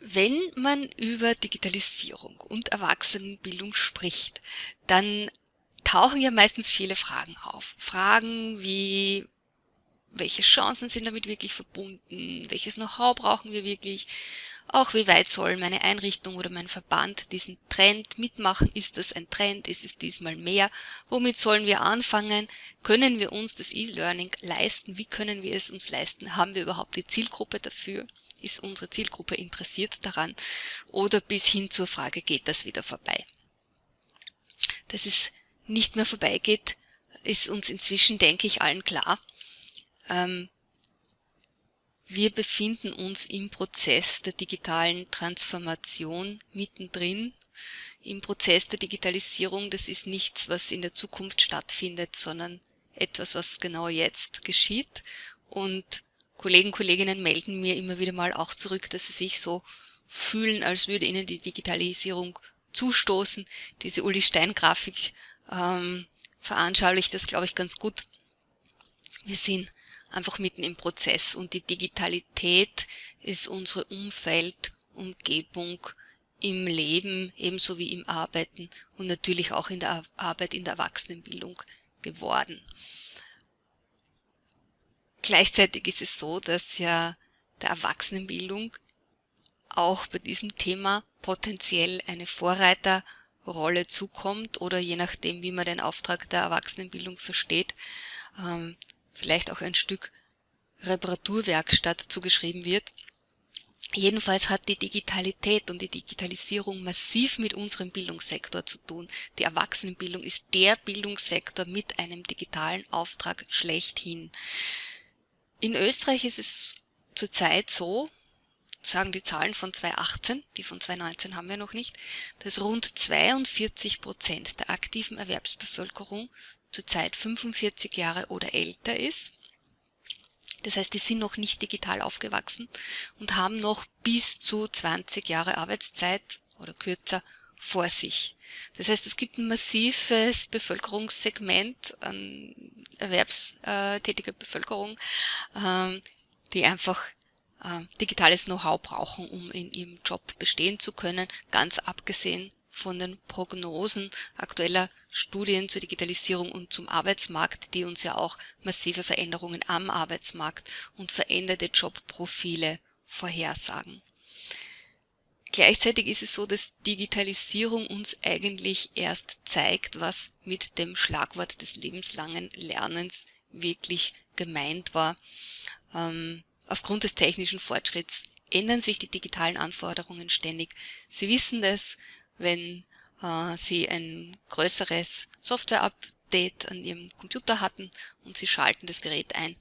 Wenn man über Digitalisierung und Erwachsenenbildung spricht, dann tauchen ja meistens viele Fragen auf. Fragen wie, welche Chancen sind damit wirklich verbunden? Welches Know-how brauchen wir wirklich? Auch wie weit soll meine Einrichtung oder mein Verband diesen Trend mitmachen? Ist das ein Trend? Ist es diesmal mehr? Womit sollen wir anfangen? Können wir uns das E-Learning leisten? Wie können wir es uns leisten? Haben wir überhaupt die Zielgruppe dafür? Ist unsere Zielgruppe interessiert daran oder bis hin zur Frage, geht das wieder vorbei. Dass es nicht mehr vorbeigeht, ist uns inzwischen, denke ich, allen klar. Ähm, wir befinden uns im Prozess der digitalen Transformation mittendrin. Im Prozess der Digitalisierung, das ist nichts, was in der Zukunft stattfindet, sondern etwas, was genau jetzt geschieht. Und Kollegen, Kolleginnen melden mir immer wieder mal auch zurück, dass sie sich so fühlen, als würde ihnen die Digitalisierung zustoßen. Diese Uli Stein-Grafik ähm, veranschaulicht das, glaube ich, ganz gut. Wir sind einfach mitten im Prozess und die Digitalität ist unsere Umfeld, Umgebung im Leben ebenso wie im Arbeiten und natürlich auch in der Arbeit in der Erwachsenenbildung geworden. Gleichzeitig ist es so, dass ja der Erwachsenenbildung auch bei diesem Thema potenziell eine Vorreiterrolle zukommt oder je nachdem, wie man den Auftrag der Erwachsenenbildung versteht, ähm, vielleicht auch ein Stück Reparaturwerkstatt zugeschrieben wird. Jedenfalls hat die Digitalität und die Digitalisierung massiv mit unserem Bildungssektor zu tun. Die Erwachsenenbildung ist der Bildungssektor mit einem digitalen Auftrag schlechthin. In Österreich ist es zurzeit so, sagen die Zahlen von 2018, die von 2019 haben wir noch nicht, dass rund 42 Prozent der aktiven Erwerbsbevölkerung zurzeit 45 Jahre oder älter ist. Das heißt, die sind noch nicht digital aufgewachsen und haben noch bis zu 20 Jahre Arbeitszeit oder kürzer vor sich. Das heißt, es gibt ein massives Bevölkerungssegment an erwerbstätiger Bevölkerung, ähm, die einfach ähm, digitales Know-how brauchen, um in ihrem Job bestehen zu können, ganz abgesehen von den Prognosen aktueller Studien zur Digitalisierung und zum Arbeitsmarkt, die uns ja auch massive Veränderungen am Arbeitsmarkt und veränderte Jobprofile vorhersagen. Gleichzeitig ist es so, dass Digitalisierung uns eigentlich erst zeigt, was mit dem Schlagwort des lebenslangen Lernens wirklich gemeint war. Ähm, aufgrund des technischen Fortschritts ändern sich die digitalen Anforderungen ständig. Sie wissen das, wenn äh, Sie ein größeres Software-Update an Ihrem Computer hatten und Sie schalten das Gerät ein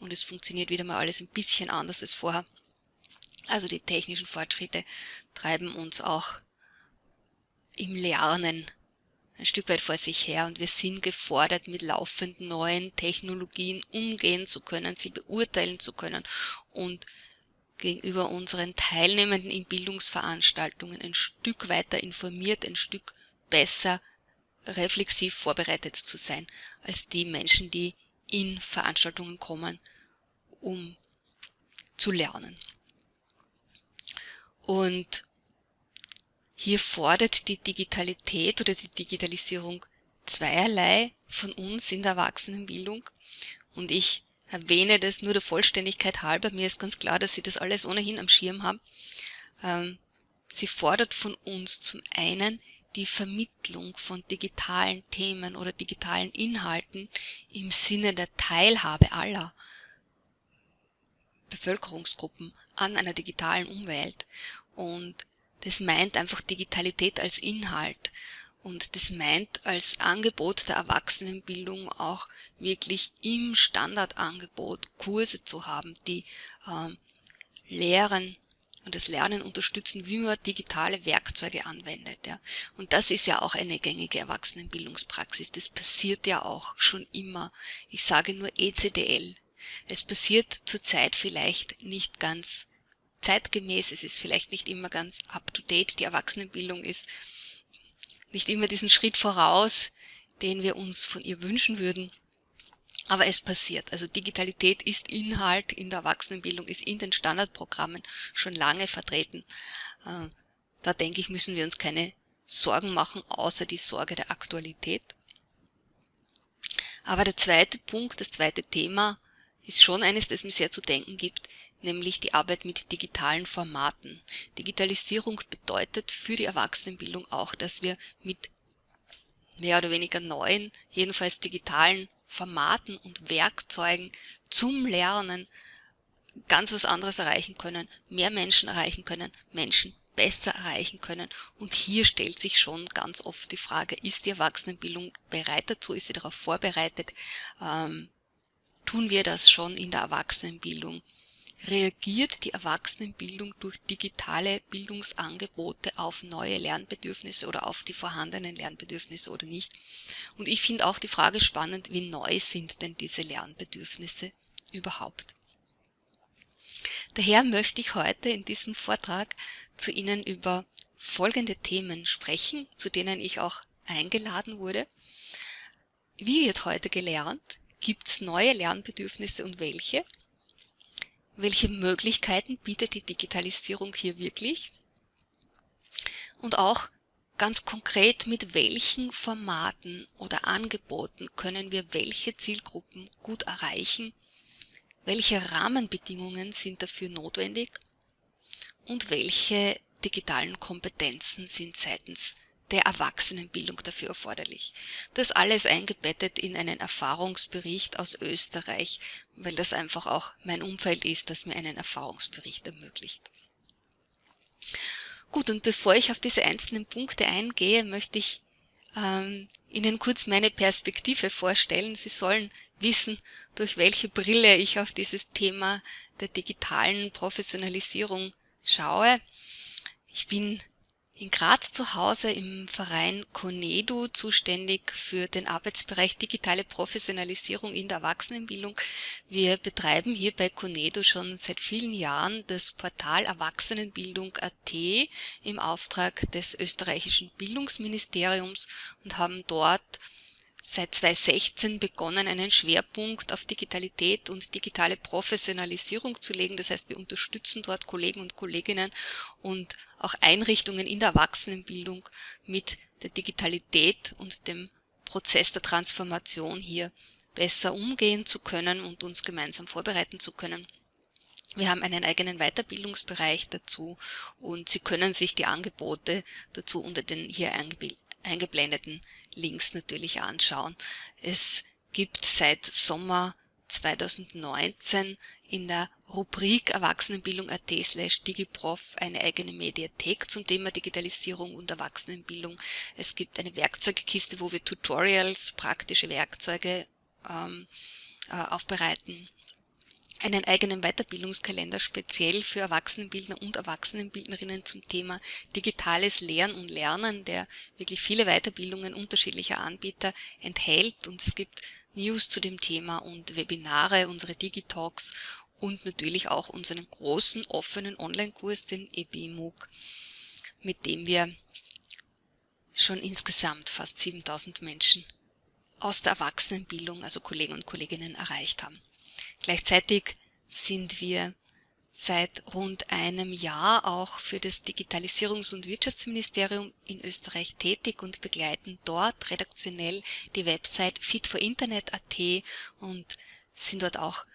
und es funktioniert wieder mal alles ein bisschen anders als vorher. Also die technischen Fortschritte treiben uns auch im Lernen ein Stück weit vor sich her und wir sind gefordert, mit laufenden neuen Technologien umgehen zu können, sie beurteilen zu können und gegenüber unseren Teilnehmenden in Bildungsveranstaltungen ein Stück weiter informiert, ein Stück besser reflexiv vorbereitet zu sein als die Menschen, die in Veranstaltungen kommen, um zu lernen. Und hier fordert die Digitalität oder die Digitalisierung zweierlei von uns in der Erwachsenenbildung. Und ich erwähne das nur der Vollständigkeit halber. Mir ist ganz klar, dass Sie das alles ohnehin am Schirm haben. Ähm, sie fordert von uns zum einen die Vermittlung von digitalen Themen oder digitalen Inhalten im Sinne der Teilhabe aller Bevölkerungsgruppen an einer digitalen Umwelt. Und das meint einfach Digitalität als Inhalt. Und das meint als Angebot der Erwachsenenbildung auch wirklich im Standardangebot Kurse zu haben, die äh, lehren und das Lernen unterstützen, wie man digitale Werkzeuge anwendet. Ja. Und das ist ja auch eine gängige Erwachsenenbildungspraxis. Das passiert ja auch schon immer. Ich sage nur ECDL, es passiert zurzeit vielleicht nicht ganz zeitgemäß, es ist vielleicht nicht immer ganz up-to-date, die Erwachsenenbildung ist nicht immer diesen Schritt voraus, den wir uns von ihr wünschen würden. Aber es passiert. Also Digitalität ist Inhalt in der Erwachsenenbildung, ist in den Standardprogrammen schon lange vertreten. Äh, da denke ich, müssen wir uns keine Sorgen machen, außer die Sorge der Aktualität. Aber der zweite Punkt, das zweite Thema ist schon eines, das mir sehr zu denken gibt, nämlich die Arbeit mit digitalen Formaten. Digitalisierung bedeutet für die Erwachsenenbildung auch, dass wir mit mehr oder weniger neuen, jedenfalls digitalen Formaten und Werkzeugen zum Lernen ganz was anderes erreichen können, mehr Menschen erreichen können, Menschen besser erreichen können. Und hier stellt sich schon ganz oft die Frage, ist die Erwachsenenbildung bereit dazu, ist sie darauf vorbereitet? Ähm, tun wir das schon in der Erwachsenenbildung? Reagiert die Erwachsenenbildung durch digitale Bildungsangebote auf neue Lernbedürfnisse oder auf die vorhandenen Lernbedürfnisse oder nicht? Und ich finde auch die Frage spannend, wie neu sind denn diese Lernbedürfnisse überhaupt? Daher möchte ich heute in diesem Vortrag zu Ihnen über folgende Themen sprechen, zu denen ich auch eingeladen wurde. Wie wird heute gelernt? Gibt es neue Lernbedürfnisse und welche? Welche Möglichkeiten bietet die Digitalisierung hier wirklich? Und auch ganz konkret, mit welchen Formaten oder Angeboten können wir welche Zielgruppen gut erreichen? Welche Rahmenbedingungen sind dafür notwendig? und welche digitalen Kompetenzen sind seitens der Erwachsenenbildung dafür erforderlich. Das alles eingebettet in einen Erfahrungsbericht aus Österreich, weil das einfach auch mein Umfeld ist, das mir einen Erfahrungsbericht ermöglicht. Gut, und bevor ich auf diese einzelnen Punkte eingehe, möchte ich ähm, Ihnen kurz meine Perspektive vorstellen. Sie sollen wissen, durch welche Brille ich auf dieses Thema der digitalen Professionalisierung schaue. Ich bin in Graz zu Hause im Verein Conedu zuständig für den Arbeitsbereich digitale Professionalisierung in der Erwachsenenbildung. Wir betreiben hier bei Conedu schon seit vielen Jahren das Portal Erwachsenenbildung.at im Auftrag des österreichischen Bildungsministeriums und haben dort seit 2016 begonnen, einen Schwerpunkt auf Digitalität und digitale Professionalisierung zu legen. Das heißt, wir unterstützen dort Kollegen und Kolleginnen und auch Einrichtungen in der Erwachsenenbildung mit der Digitalität und dem Prozess der Transformation hier besser umgehen zu können und uns gemeinsam vorbereiten zu können. Wir haben einen eigenen Weiterbildungsbereich dazu und Sie können sich die Angebote dazu unter den hier eingeblendeten Links natürlich anschauen. Es gibt seit Sommer 2019 in der Rubrik Erwachsenenbildung.at slash digiprof eine eigene Mediathek zum Thema Digitalisierung und Erwachsenenbildung. Es gibt eine Werkzeugkiste, wo wir Tutorials, praktische Werkzeuge ähm, äh, aufbereiten einen eigenen Weiterbildungskalender speziell für Erwachsenenbildner und Erwachsenenbildnerinnen zum Thema digitales Lehren und Lernen, der wirklich viele Weiterbildungen unterschiedlicher Anbieter enthält und es gibt News zu dem Thema und Webinare, unsere Digitalks und natürlich auch unseren großen offenen Online-Kurs, den EBMOOC, mit dem wir schon insgesamt fast 7000 Menschen aus der Erwachsenenbildung, also Kollegen und Kolleginnen, erreicht haben. Gleichzeitig sind wir seit rund einem Jahr auch für das Digitalisierungs- und Wirtschaftsministerium in Österreich tätig und begleiten dort redaktionell die Website fitforinternet.at und sind dort auch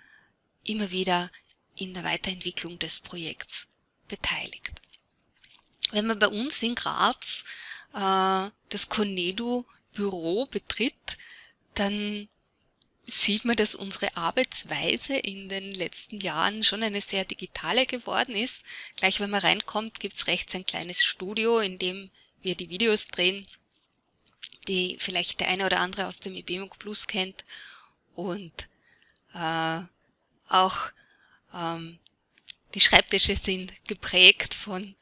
immer wieder in der Weiterentwicklung des Projekts beteiligt. Wenn man bei uns in Graz äh, das Conedu Büro betritt, dann sieht man, dass unsere Arbeitsweise in den letzten Jahren schon eine sehr digitale geworden ist. Gleich wenn man reinkommt, gibt es rechts ein kleines Studio, in dem wir die Videos drehen, die vielleicht der eine oder andere aus dem IBMUG Plus kennt. Und äh, auch ähm, die Schreibtische sind geprägt von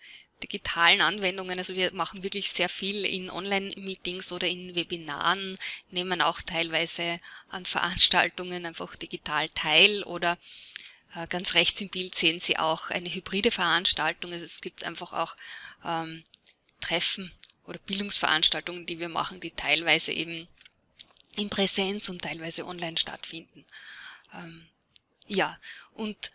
digitalen Anwendungen. Also wir machen wirklich sehr viel in Online-Meetings oder in Webinaren, nehmen auch teilweise an Veranstaltungen einfach digital teil oder äh, ganz rechts im Bild sehen Sie auch eine hybride Veranstaltung. Also es gibt einfach auch ähm, Treffen oder Bildungsveranstaltungen, die wir machen, die teilweise eben in Präsenz und teilweise online stattfinden. Ähm, ja, und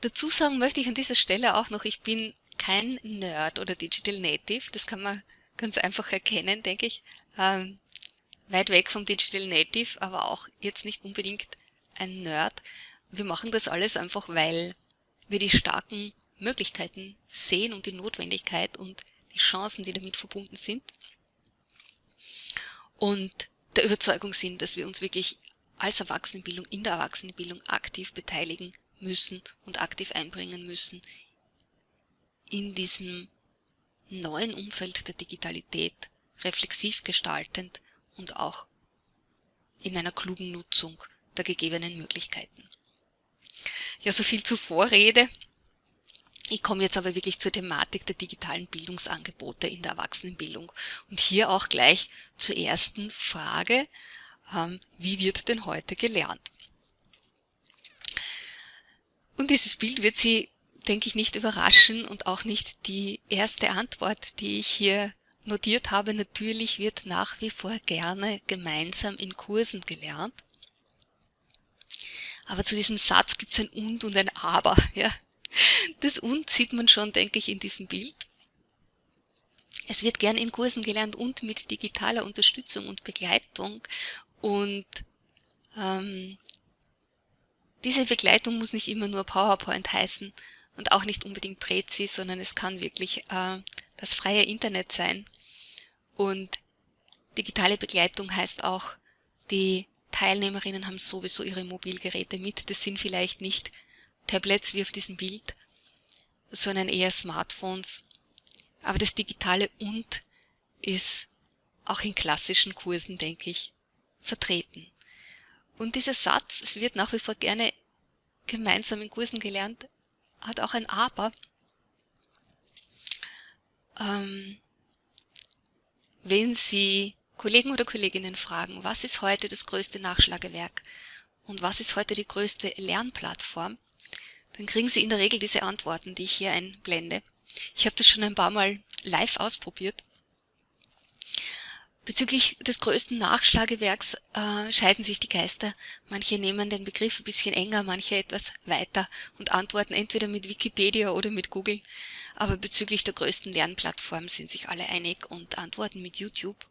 dazu sagen möchte ich an dieser Stelle auch noch, ich bin kein Nerd oder Digital Native, das kann man ganz einfach erkennen, denke ich. Ähm, weit weg vom Digital Native, aber auch jetzt nicht unbedingt ein Nerd. Wir machen das alles einfach, weil wir die starken Möglichkeiten sehen und die Notwendigkeit und die Chancen, die damit verbunden sind. Und der Überzeugung sind, dass wir uns wirklich als Erwachsenenbildung in der Erwachsenenbildung aktiv beteiligen müssen und aktiv einbringen müssen in diesem neuen Umfeld der Digitalität, reflexiv gestaltend und auch in einer klugen Nutzung der gegebenen Möglichkeiten. Ja, so viel zur Vorrede. Ich komme jetzt aber wirklich zur Thematik der digitalen Bildungsangebote in der Erwachsenenbildung und hier auch gleich zur ersten Frage, ähm, wie wird denn heute gelernt? Und dieses Bild wird Sie, denke ich, nicht überraschen und auch nicht die erste Antwort, die ich hier notiert habe. Natürlich wird nach wie vor gerne gemeinsam in Kursen gelernt. Aber zu diesem Satz gibt es ein Und und ein Aber. Ja. Das Und sieht man schon, denke ich, in diesem Bild. Es wird gern in Kursen gelernt und mit digitaler Unterstützung und Begleitung. Und ähm, diese Begleitung muss nicht immer nur PowerPoint heißen und auch nicht unbedingt Prezi, sondern es kann wirklich äh, das freie Internet sein. Und digitale Begleitung heißt auch, die Teilnehmerinnen haben sowieso ihre Mobilgeräte mit. Das sind vielleicht nicht Tablets wie auf diesem Bild, sondern eher Smartphones. Aber das digitale Und ist auch in klassischen Kursen, denke ich, vertreten. Und dieser Satz, es wird nach wie vor gerne gemeinsam in Kursen gelernt, hat auch ein Aber. Ähm, wenn Sie Kollegen oder Kolleginnen fragen, was ist heute das größte Nachschlagewerk und was ist heute die größte Lernplattform, dann kriegen Sie in der Regel diese Antworten, die ich hier einblende. Ich habe das schon ein paar Mal live ausprobiert Bezüglich des größten Nachschlagewerks äh, scheiden sich die Geister. Manche nehmen den Begriff ein bisschen enger, manche etwas weiter und antworten entweder mit Wikipedia oder mit Google. Aber bezüglich der größten Lernplattform sind sich alle einig und antworten mit YouTube.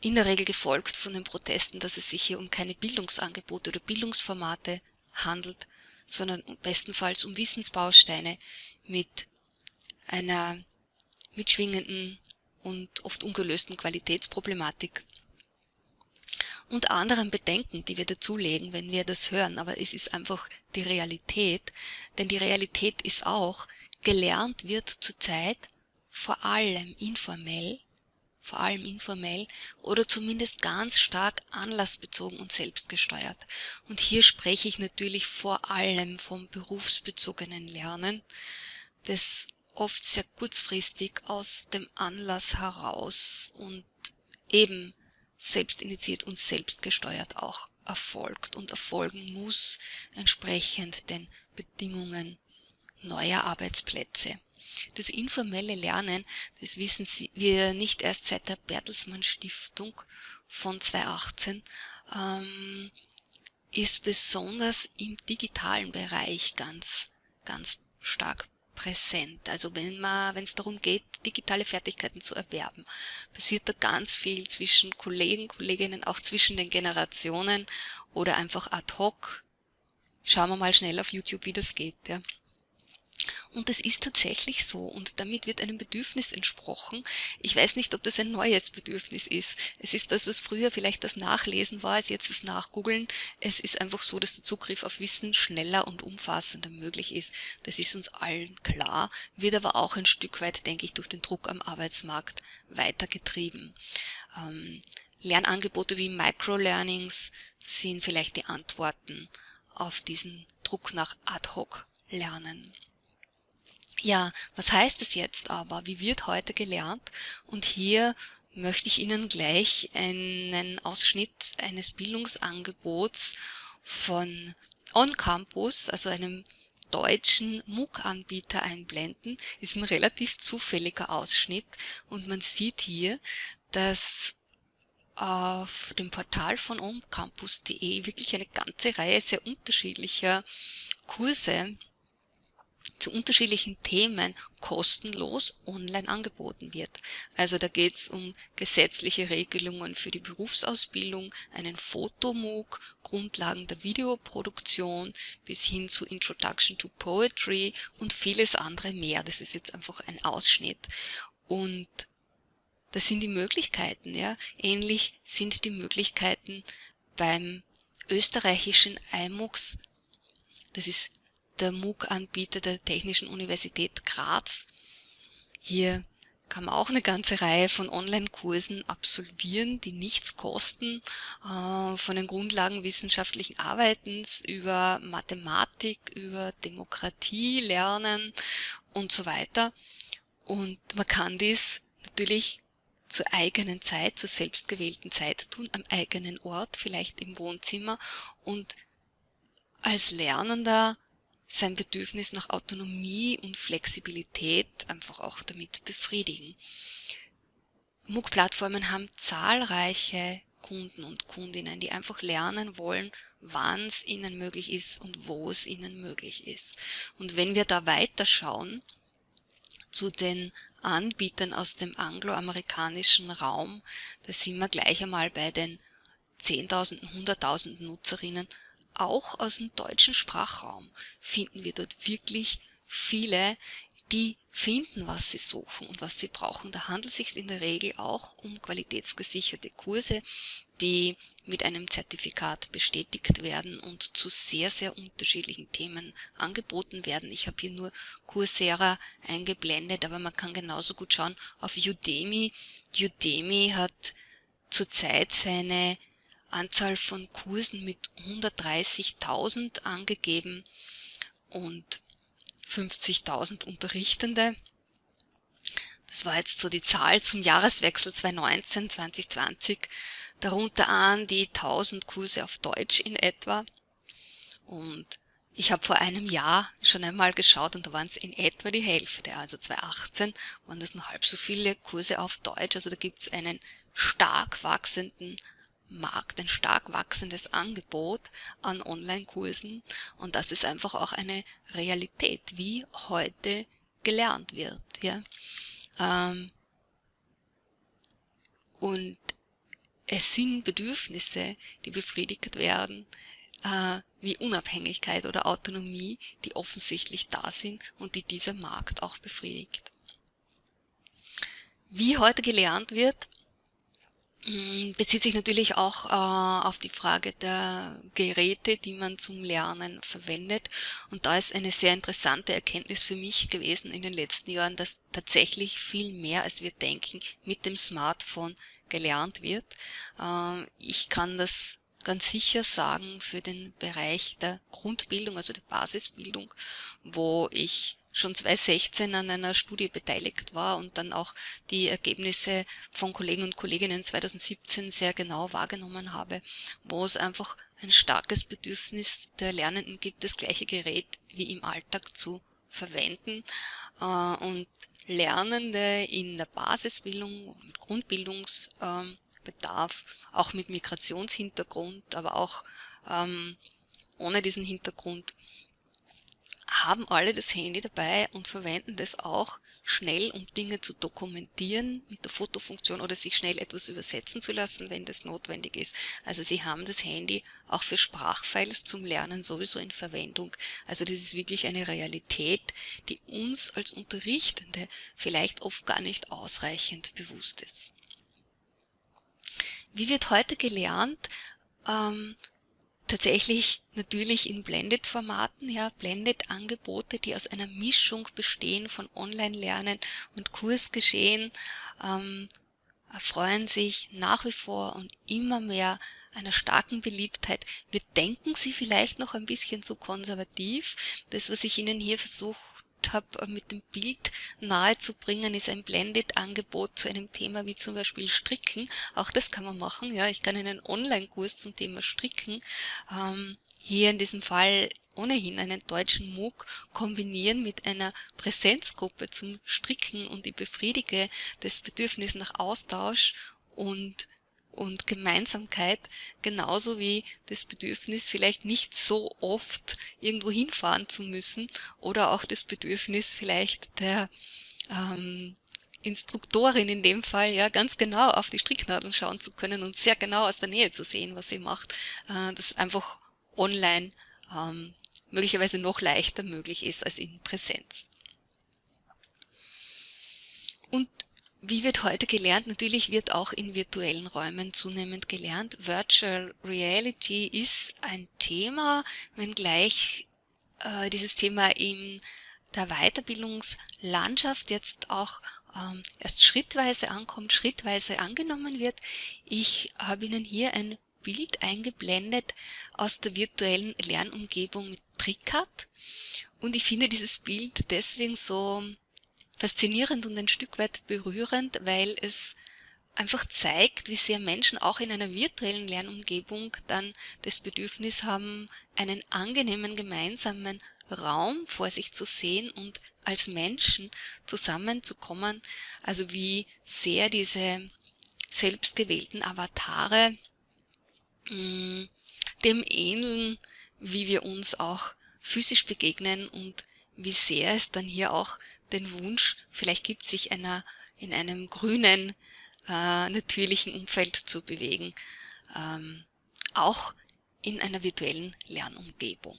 In der Regel gefolgt von den Protesten, dass es sich hier um keine Bildungsangebote oder Bildungsformate handelt, sondern bestenfalls um Wissensbausteine mit einer mitschwingenden und oft ungelösten Qualitätsproblematik und anderen Bedenken, die wir dazulegen, wenn wir das hören. Aber es ist einfach die Realität, denn die Realität ist auch, gelernt wird zurzeit vor allem informell, vor allem informell oder zumindest ganz stark anlassbezogen und selbstgesteuert. Und hier spreche ich natürlich vor allem vom berufsbezogenen Lernen, das oft sehr kurzfristig aus dem Anlass heraus und eben selbstinitiiert und selbstgesteuert auch erfolgt und erfolgen muss, entsprechend den Bedingungen neuer Arbeitsplätze. Das informelle Lernen, das wissen Sie, wir nicht erst seit der Bertelsmann Stiftung von 2018, ähm, ist besonders im digitalen Bereich ganz, ganz stark präsent. Also wenn man, wenn es darum geht, digitale Fertigkeiten zu erwerben, passiert da ganz viel zwischen Kollegen, Kolleginnen, auch zwischen den Generationen oder einfach ad hoc. Schauen wir mal schnell auf YouTube, wie das geht. Ja. Und es ist tatsächlich so und damit wird einem Bedürfnis entsprochen. Ich weiß nicht, ob das ein neues Bedürfnis ist. Es ist das, was früher vielleicht das Nachlesen war, ist jetzt das Nachgoogeln. Es ist einfach so, dass der Zugriff auf Wissen schneller und umfassender möglich ist. Das ist uns allen klar, wird aber auch ein Stück weit, denke ich, durch den Druck am Arbeitsmarkt weitergetrieben. Ähm, Lernangebote wie Microlearnings sind vielleicht die Antworten auf diesen Druck nach Ad-Hoc-Lernen. Ja, was heißt es jetzt aber? Wie wird heute gelernt? Und hier möchte ich Ihnen gleich einen Ausschnitt eines Bildungsangebots von On Campus, also einem deutschen MOOC-Anbieter einblenden. Ist ein relativ zufälliger Ausschnitt und man sieht hier, dass auf dem Portal von omcampus.de wirklich eine ganze Reihe sehr unterschiedlicher Kurse zu unterschiedlichen Themen kostenlos online angeboten wird. Also da geht es um gesetzliche Regelungen für die Berufsausbildung, einen Fotomook, Grundlagen der Videoproduktion bis hin zu Introduction to Poetry und vieles andere mehr. Das ist jetzt einfach ein Ausschnitt. Und das sind die Möglichkeiten, ja. Ähnlich sind die Möglichkeiten beim österreichischen IMUX. Das ist der MOOC-Anbieter der Technischen Universität Graz. Hier kann man auch eine ganze Reihe von Online-Kursen absolvieren, die nichts kosten, äh, von den Grundlagen wissenschaftlichen Arbeitens über Mathematik, über Demokratie lernen und so weiter. Und man kann dies natürlich zur eigenen Zeit, zur selbstgewählten Zeit tun, am eigenen Ort, vielleicht im Wohnzimmer und als Lernender sein Bedürfnis nach Autonomie und Flexibilität einfach auch damit befriedigen. MOOC-Plattformen haben zahlreiche Kunden und Kundinnen, die einfach lernen wollen, wann es ihnen möglich ist und wo es ihnen möglich ist. Und wenn wir da weiterschauen zu den Anbietern aus dem angloamerikanischen Raum, da sind wir gleich einmal bei den 10.000, 100.000 Nutzerinnen auch aus dem deutschen Sprachraum finden wir dort wirklich viele, die finden, was sie suchen und was sie brauchen. Da handelt es sich in der Regel auch um qualitätsgesicherte Kurse, die mit einem Zertifikat bestätigt werden und zu sehr, sehr unterschiedlichen Themen angeboten werden. Ich habe hier nur Coursera eingeblendet, aber man kann genauso gut schauen auf Udemy. Udemy hat zurzeit seine Anzahl von Kursen mit 130.000 angegeben und 50.000 Unterrichtende. Das war jetzt so die Zahl zum Jahreswechsel 2019, 2020. Darunter an die 1000 Kurse auf Deutsch in etwa. Und ich habe vor einem Jahr schon einmal geschaut und da waren es in etwa die Hälfte. Also 2018 waren das nur halb so viele Kurse auf Deutsch. Also da gibt es einen stark wachsenden Markt, ein stark wachsendes Angebot an Online-Kursen und das ist einfach auch eine Realität, wie heute gelernt wird. Ja? Ähm, und es sind Bedürfnisse, die befriedigt werden, äh, wie Unabhängigkeit oder Autonomie, die offensichtlich da sind und die dieser Markt auch befriedigt. Wie heute gelernt wird, bezieht sich natürlich auch äh, auf die Frage der Geräte, die man zum Lernen verwendet. Und da ist eine sehr interessante Erkenntnis für mich gewesen in den letzten Jahren, dass tatsächlich viel mehr, als wir denken, mit dem Smartphone gelernt wird. Äh, ich kann das ganz sicher sagen für den Bereich der Grundbildung, also der Basisbildung, wo ich schon 2016 an einer Studie beteiligt war und dann auch die Ergebnisse von Kollegen und Kolleginnen 2017 sehr genau wahrgenommen habe, wo es einfach ein starkes Bedürfnis der Lernenden gibt, das gleiche Gerät wie im Alltag zu verwenden äh, und Lernende in der Basisbildung, mit Grundbildungsbedarf, auch mit Migrationshintergrund, aber auch ähm, ohne diesen Hintergrund haben alle das Handy dabei und verwenden das auch schnell, um Dinge zu dokumentieren mit der Fotofunktion oder sich schnell etwas übersetzen zu lassen, wenn das notwendig ist. Also sie haben das Handy auch für Sprachfiles zum Lernen sowieso in Verwendung. Also das ist wirklich eine Realität, die uns als Unterrichtende vielleicht oft gar nicht ausreichend bewusst ist. Wie wird heute gelernt? Ähm, tatsächlich natürlich in Blended-Formaten, ja, Blended-Angebote, die aus einer Mischung bestehen von Online-Lernen und Kursgeschehen, ähm, erfreuen sich nach wie vor und immer mehr einer starken Beliebtheit. Wir denken sie vielleicht noch ein bisschen zu konservativ. Das, was ich Ihnen hier versuche habe, mit dem Bild nahezubringen, ist ein Blended-Angebot zu einem Thema wie zum Beispiel Stricken. Auch das kann man machen. Ja, ich kann einen Online-Kurs zum Thema Stricken ähm, hier in diesem Fall ohnehin einen deutschen MOOC kombinieren mit einer Präsenzgruppe zum Stricken und ich befriedige das Bedürfnis nach Austausch und und Gemeinsamkeit, genauso wie das Bedürfnis, vielleicht nicht so oft irgendwo hinfahren zu müssen oder auch das Bedürfnis vielleicht der ähm, Instruktorin in dem Fall ja ganz genau auf die Stricknadeln schauen zu können und sehr genau aus der Nähe zu sehen, was sie macht, äh, das einfach online ähm, möglicherweise noch leichter möglich ist als in Präsenz. Und wie wird heute gelernt? Natürlich wird auch in virtuellen Räumen zunehmend gelernt. Virtual Reality ist ein Thema, wenngleich äh, dieses Thema in der Weiterbildungslandschaft jetzt auch ähm, erst schrittweise ankommt, schrittweise angenommen wird. Ich habe Ihnen hier ein Bild eingeblendet aus der virtuellen Lernumgebung mit TrickCut und ich finde dieses Bild deswegen so faszinierend und ein Stück weit berührend, weil es einfach zeigt, wie sehr Menschen auch in einer virtuellen Lernumgebung dann das Bedürfnis haben, einen angenehmen gemeinsamen Raum vor sich zu sehen und als Menschen zusammenzukommen. Also wie sehr diese selbstgewählten Avatare mm, dem ähneln, wie wir uns auch physisch begegnen und wie sehr es dann hier auch den Wunsch vielleicht gibt, sich einer, in einem grünen, äh, natürlichen Umfeld zu bewegen, ähm, auch in einer virtuellen Lernumgebung.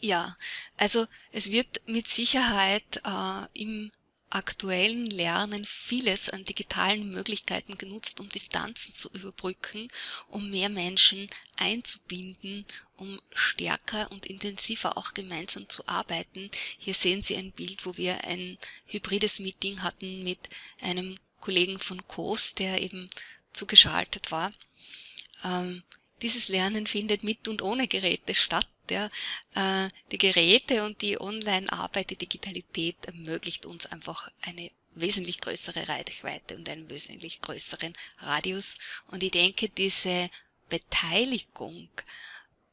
Ja, also es wird mit Sicherheit äh, im aktuellen Lernen vieles an digitalen Möglichkeiten genutzt, um Distanzen zu überbrücken, um mehr Menschen einzubinden, um stärker und intensiver auch gemeinsam zu arbeiten. Hier sehen Sie ein Bild, wo wir ein hybrides Meeting hatten mit einem Kollegen von COS, der eben zugeschaltet war. Ähm, dieses Lernen findet mit und ohne Geräte statt. Ja, äh, die Geräte und die Online-Arbeit, die Digitalität ermöglicht uns einfach eine wesentlich größere Reichweite und einen wesentlich größeren Radius. Und ich denke, diese Beteiligung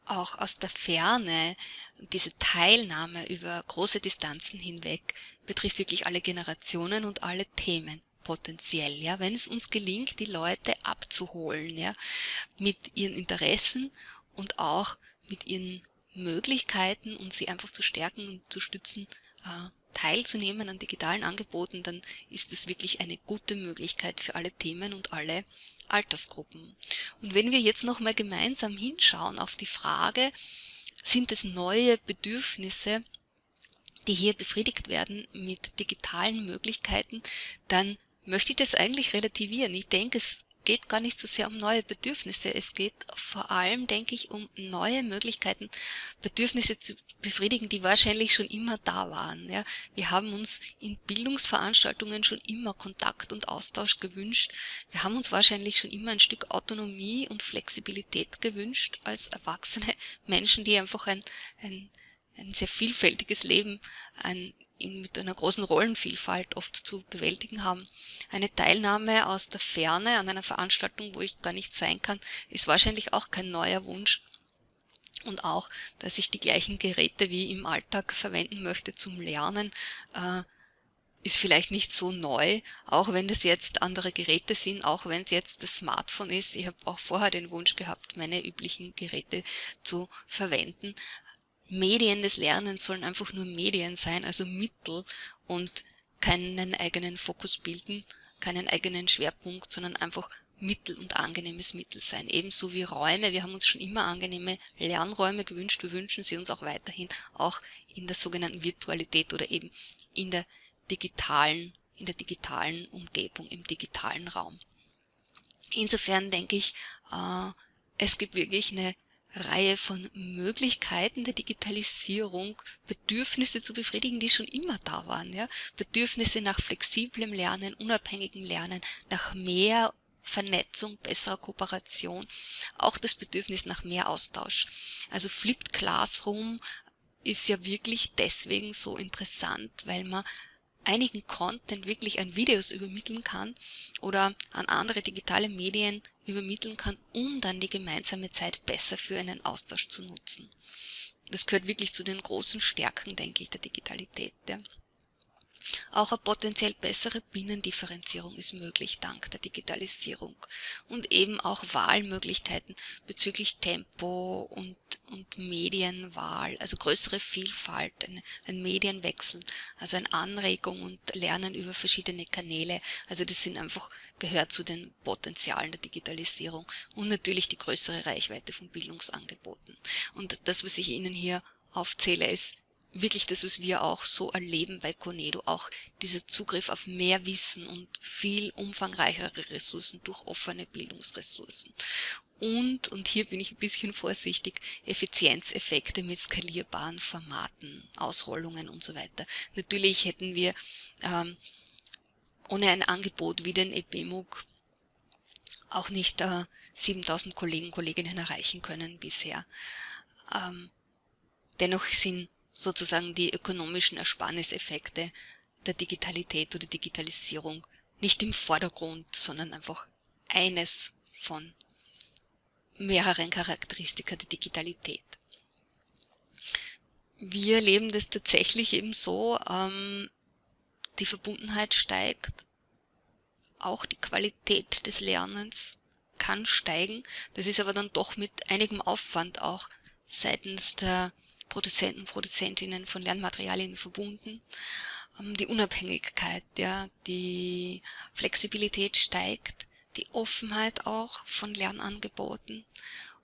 auch aus der Ferne, diese Teilnahme über große Distanzen hinweg betrifft wirklich alle Generationen und alle Themen potenziell, ja, wenn es uns gelingt, die Leute abzuholen, ja, mit ihren Interessen und auch mit ihren Möglichkeiten und sie einfach zu stärken und zu stützen, äh, teilzunehmen an digitalen Angeboten, dann ist es wirklich eine gute Möglichkeit für alle Themen und alle Altersgruppen. Und wenn wir jetzt nochmal gemeinsam hinschauen auf die Frage, sind es neue Bedürfnisse, die hier befriedigt werden mit digitalen Möglichkeiten, dann möchte ich das eigentlich relativieren. Ich denke, es geht gar nicht so sehr um neue Bedürfnisse. Es geht vor allem, denke ich, um neue Möglichkeiten, Bedürfnisse zu befriedigen, die wahrscheinlich schon immer da waren. Ja. Wir haben uns in Bildungsveranstaltungen schon immer Kontakt und Austausch gewünscht. Wir haben uns wahrscheinlich schon immer ein Stück Autonomie und Flexibilität gewünscht als erwachsene Menschen, die einfach ein, ein, ein sehr vielfältiges Leben, ein mit einer großen Rollenvielfalt oft zu bewältigen haben. Eine Teilnahme aus der Ferne an einer Veranstaltung, wo ich gar nicht sein kann, ist wahrscheinlich auch kein neuer Wunsch. Und auch, dass ich die gleichen Geräte wie im Alltag verwenden möchte zum Lernen, äh, ist vielleicht nicht so neu, auch wenn das jetzt andere Geräte sind, auch wenn es jetzt das Smartphone ist. Ich habe auch vorher den Wunsch gehabt, meine üblichen Geräte zu verwenden. Medien des Lernens sollen einfach nur Medien sein, also Mittel und keinen eigenen Fokus bilden, keinen eigenen Schwerpunkt, sondern einfach Mittel und angenehmes Mittel sein. Ebenso wie Räume. Wir haben uns schon immer angenehme Lernräume gewünscht. Wir wünschen sie uns auch weiterhin, auch in der sogenannten Virtualität oder eben in der digitalen, in der digitalen Umgebung, im digitalen Raum. Insofern denke ich, äh, es gibt wirklich eine Reihe von Möglichkeiten der Digitalisierung, Bedürfnisse zu befriedigen, die schon immer da waren. Ja? Bedürfnisse nach flexiblem Lernen, unabhängigem Lernen, nach mehr Vernetzung, besserer Kooperation, auch das Bedürfnis nach mehr Austausch. Also Flipped Classroom ist ja wirklich deswegen so interessant, weil man einigen Content wirklich an Videos übermitteln kann oder an andere digitale Medien übermitteln kann, um dann die gemeinsame Zeit besser für einen Austausch zu nutzen. Das gehört wirklich zu den großen Stärken, denke ich, der Digitalität. Ja. Auch eine potenziell bessere Binnendifferenzierung ist möglich dank der Digitalisierung und eben auch Wahlmöglichkeiten bezüglich Tempo und, und Medienwahl, also größere Vielfalt, ein, ein Medienwechsel, also eine Anregung und Lernen über verschiedene Kanäle. Also das sind einfach gehört zu den Potenzialen der Digitalisierung und natürlich die größere Reichweite von Bildungsangeboten. Und das, was ich Ihnen hier aufzähle, ist wirklich das, was wir auch so erleben bei Conedo, auch dieser Zugriff auf mehr Wissen und viel umfangreichere Ressourcen durch offene Bildungsressourcen. Und, und hier bin ich ein bisschen vorsichtig, Effizienzeffekte mit skalierbaren Formaten, Ausrollungen und so weiter. Natürlich hätten wir ähm, ohne ein Angebot wie den EBMUG auch nicht äh, 7000 Kollegen Kolleginnen erreichen können bisher. Ähm, dennoch sind sozusagen die ökonomischen Ersparniseffekte der Digitalität oder Digitalisierung nicht im Vordergrund, sondern einfach eines von mehreren Charakteristika der Digitalität. Wir erleben das tatsächlich eben so, ähm, die Verbundenheit steigt, auch die Qualität des Lernens kann steigen. Das ist aber dann doch mit einigem Aufwand auch seitens der Produzenten, Produzentinnen von Lernmaterialien verbunden. Ähm, die Unabhängigkeit, ja, die Flexibilität steigt, die Offenheit auch von Lernangeboten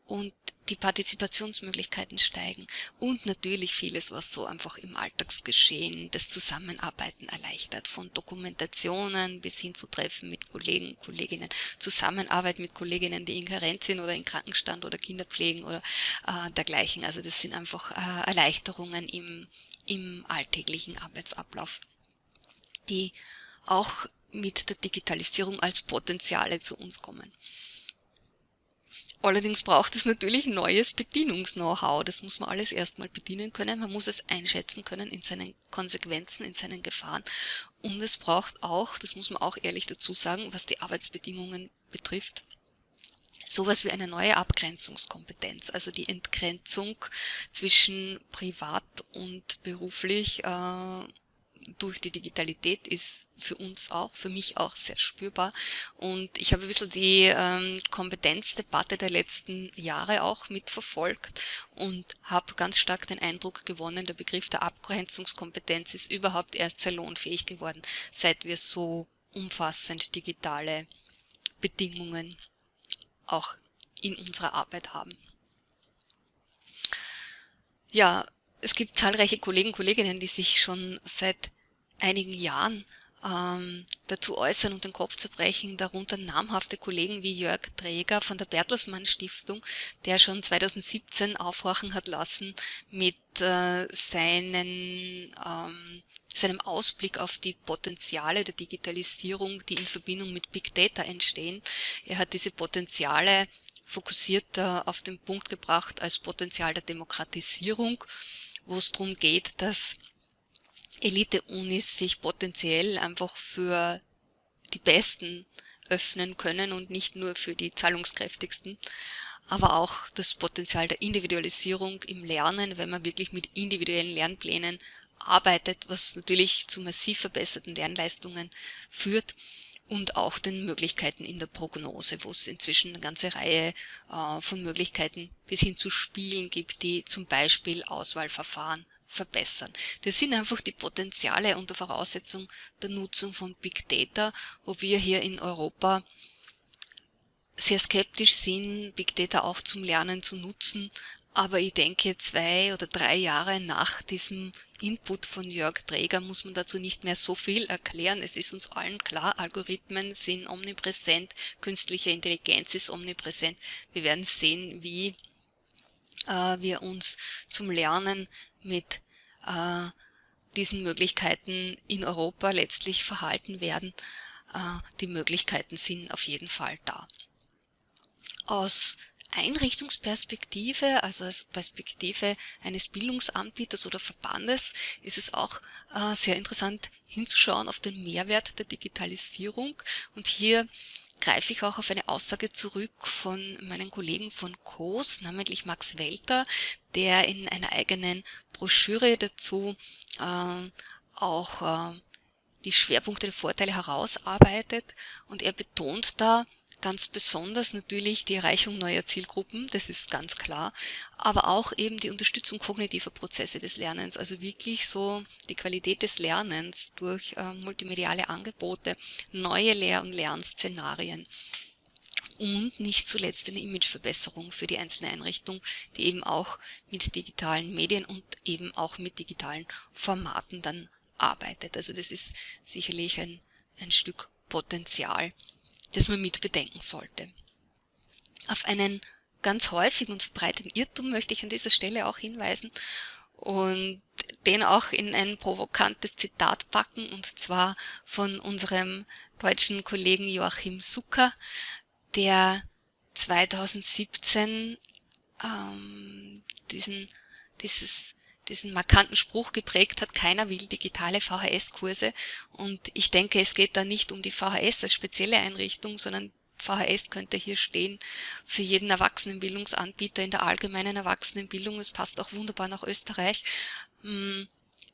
und die Partizipationsmöglichkeiten steigen und natürlich vieles, was so einfach im Alltagsgeschehen das Zusammenarbeiten erleichtert, von Dokumentationen bis hin zu Treffen mit Kollegen und Kolleginnen, Zusammenarbeit mit Kolleginnen, die in Karenz sind oder in Krankenstand oder Kinder pflegen oder äh, dergleichen. Also das sind einfach äh, Erleichterungen im, im alltäglichen Arbeitsablauf, die auch mit der Digitalisierung als Potenziale zu uns kommen. Allerdings braucht es natürlich neues Bedienungs-Know-how. Das muss man alles erstmal bedienen können. Man muss es einschätzen können in seinen Konsequenzen, in seinen Gefahren. Und es braucht auch, das muss man auch ehrlich dazu sagen, was die Arbeitsbedingungen betrifft, sowas wie eine neue Abgrenzungskompetenz, also die Entgrenzung zwischen privat und beruflich äh, durch die Digitalität ist für uns auch, für mich auch sehr spürbar. Und ich habe ein bisschen die ähm, Kompetenzdebatte der letzten Jahre auch mitverfolgt und habe ganz stark den Eindruck gewonnen, der Begriff der Abgrenzungskompetenz ist überhaupt erst salonfähig geworden, seit wir so umfassend digitale Bedingungen auch in unserer Arbeit haben. Ja, es gibt zahlreiche Kollegen Kolleginnen, die sich schon seit einigen Jahren ähm, dazu äußern und den Kopf zu brechen, darunter namhafte Kollegen wie Jörg Träger von der Bertelsmann Stiftung, der schon 2017 aufhorchen hat lassen mit äh, seinen, ähm, seinem Ausblick auf die Potenziale der Digitalisierung, die in Verbindung mit Big Data entstehen. Er hat diese Potenziale fokussiert äh, auf den Punkt gebracht als Potenzial der Demokratisierung, wo es darum geht, dass Elite-Unis sich potenziell einfach für die Besten öffnen können und nicht nur für die zahlungskräftigsten, aber auch das Potenzial der Individualisierung im Lernen, wenn man wirklich mit individuellen Lernplänen arbeitet, was natürlich zu massiv verbesserten Lernleistungen führt und auch den Möglichkeiten in der Prognose, wo es inzwischen eine ganze Reihe äh, von Möglichkeiten bis hin zu Spielen gibt, die zum Beispiel Auswahlverfahren verbessern. Das sind einfach die Potenziale unter Voraussetzung der Nutzung von Big Data, wo wir hier in Europa sehr skeptisch sind, Big Data auch zum Lernen zu nutzen. Aber ich denke, zwei oder drei Jahre nach diesem Input von Jörg Träger muss man dazu nicht mehr so viel erklären. Es ist uns allen klar, Algorithmen sind omnipräsent, künstliche Intelligenz ist omnipräsent. Wir werden sehen, wie äh, wir uns zum Lernen mit äh, diesen Möglichkeiten in Europa letztlich verhalten werden. Äh, die Möglichkeiten sind auf jeden Fall da. Aus Einrichtungsperspektive, also als Perspektive eines Bildungsanbieters oder Verbandes, ist es auch äh, sehr interessant hinzuschauen auf den Mehrwert der Digitalisierung. Und hier greife ich auch auf eine Aussage zurück von meinen Kollegen von COS, namentlich Max Welter, der in einer eigenen Broschüre dazu äh, auch äh, die Schwerpunkte der Vorteile herausarbeitet. Und er betont da ganz besonders natürlich die Erreichung neuer Zielgruppen, das ist ganz klar, aber auch eben die Unterstützung kognitiver Prozesse des Lernens, also wirklich so die Qualität des Lernens durch äh, multimediale Angebote, neue Lehr- und Lernszenarien und nicht zuletzt eine Imageverbesserung für die einzelne Einrichtung, die eben auch mit digitalen Medien und eben auch mit digitalen Formaten dann arbeitet. Also das ist sicherlich ein, ein Stück Potenzial, das man mit bedenken sollte. Auf einen ganz häufigen und verbreiteten Irrtum möchte ich an dieser Stelle auch hinweisen und den auch in ein provokantes Zitat packen, und zwar von unserem deutschen Kollegen Joachim Zucker, der 2017 ähm, diesen, dieses, diesen markanten Spruch geprägt hat, keiner will digitale VHS-Kurse. Und ich denke, es geht da nicht um die VHS als spezielle Einrichtung, sondern VHS könnte hier stehen für jeden Erwachsenenbildungsanbieter in der allgemeinen Erwachsenenbildung. Es passt auch wunderbar nach Österreich. Hm,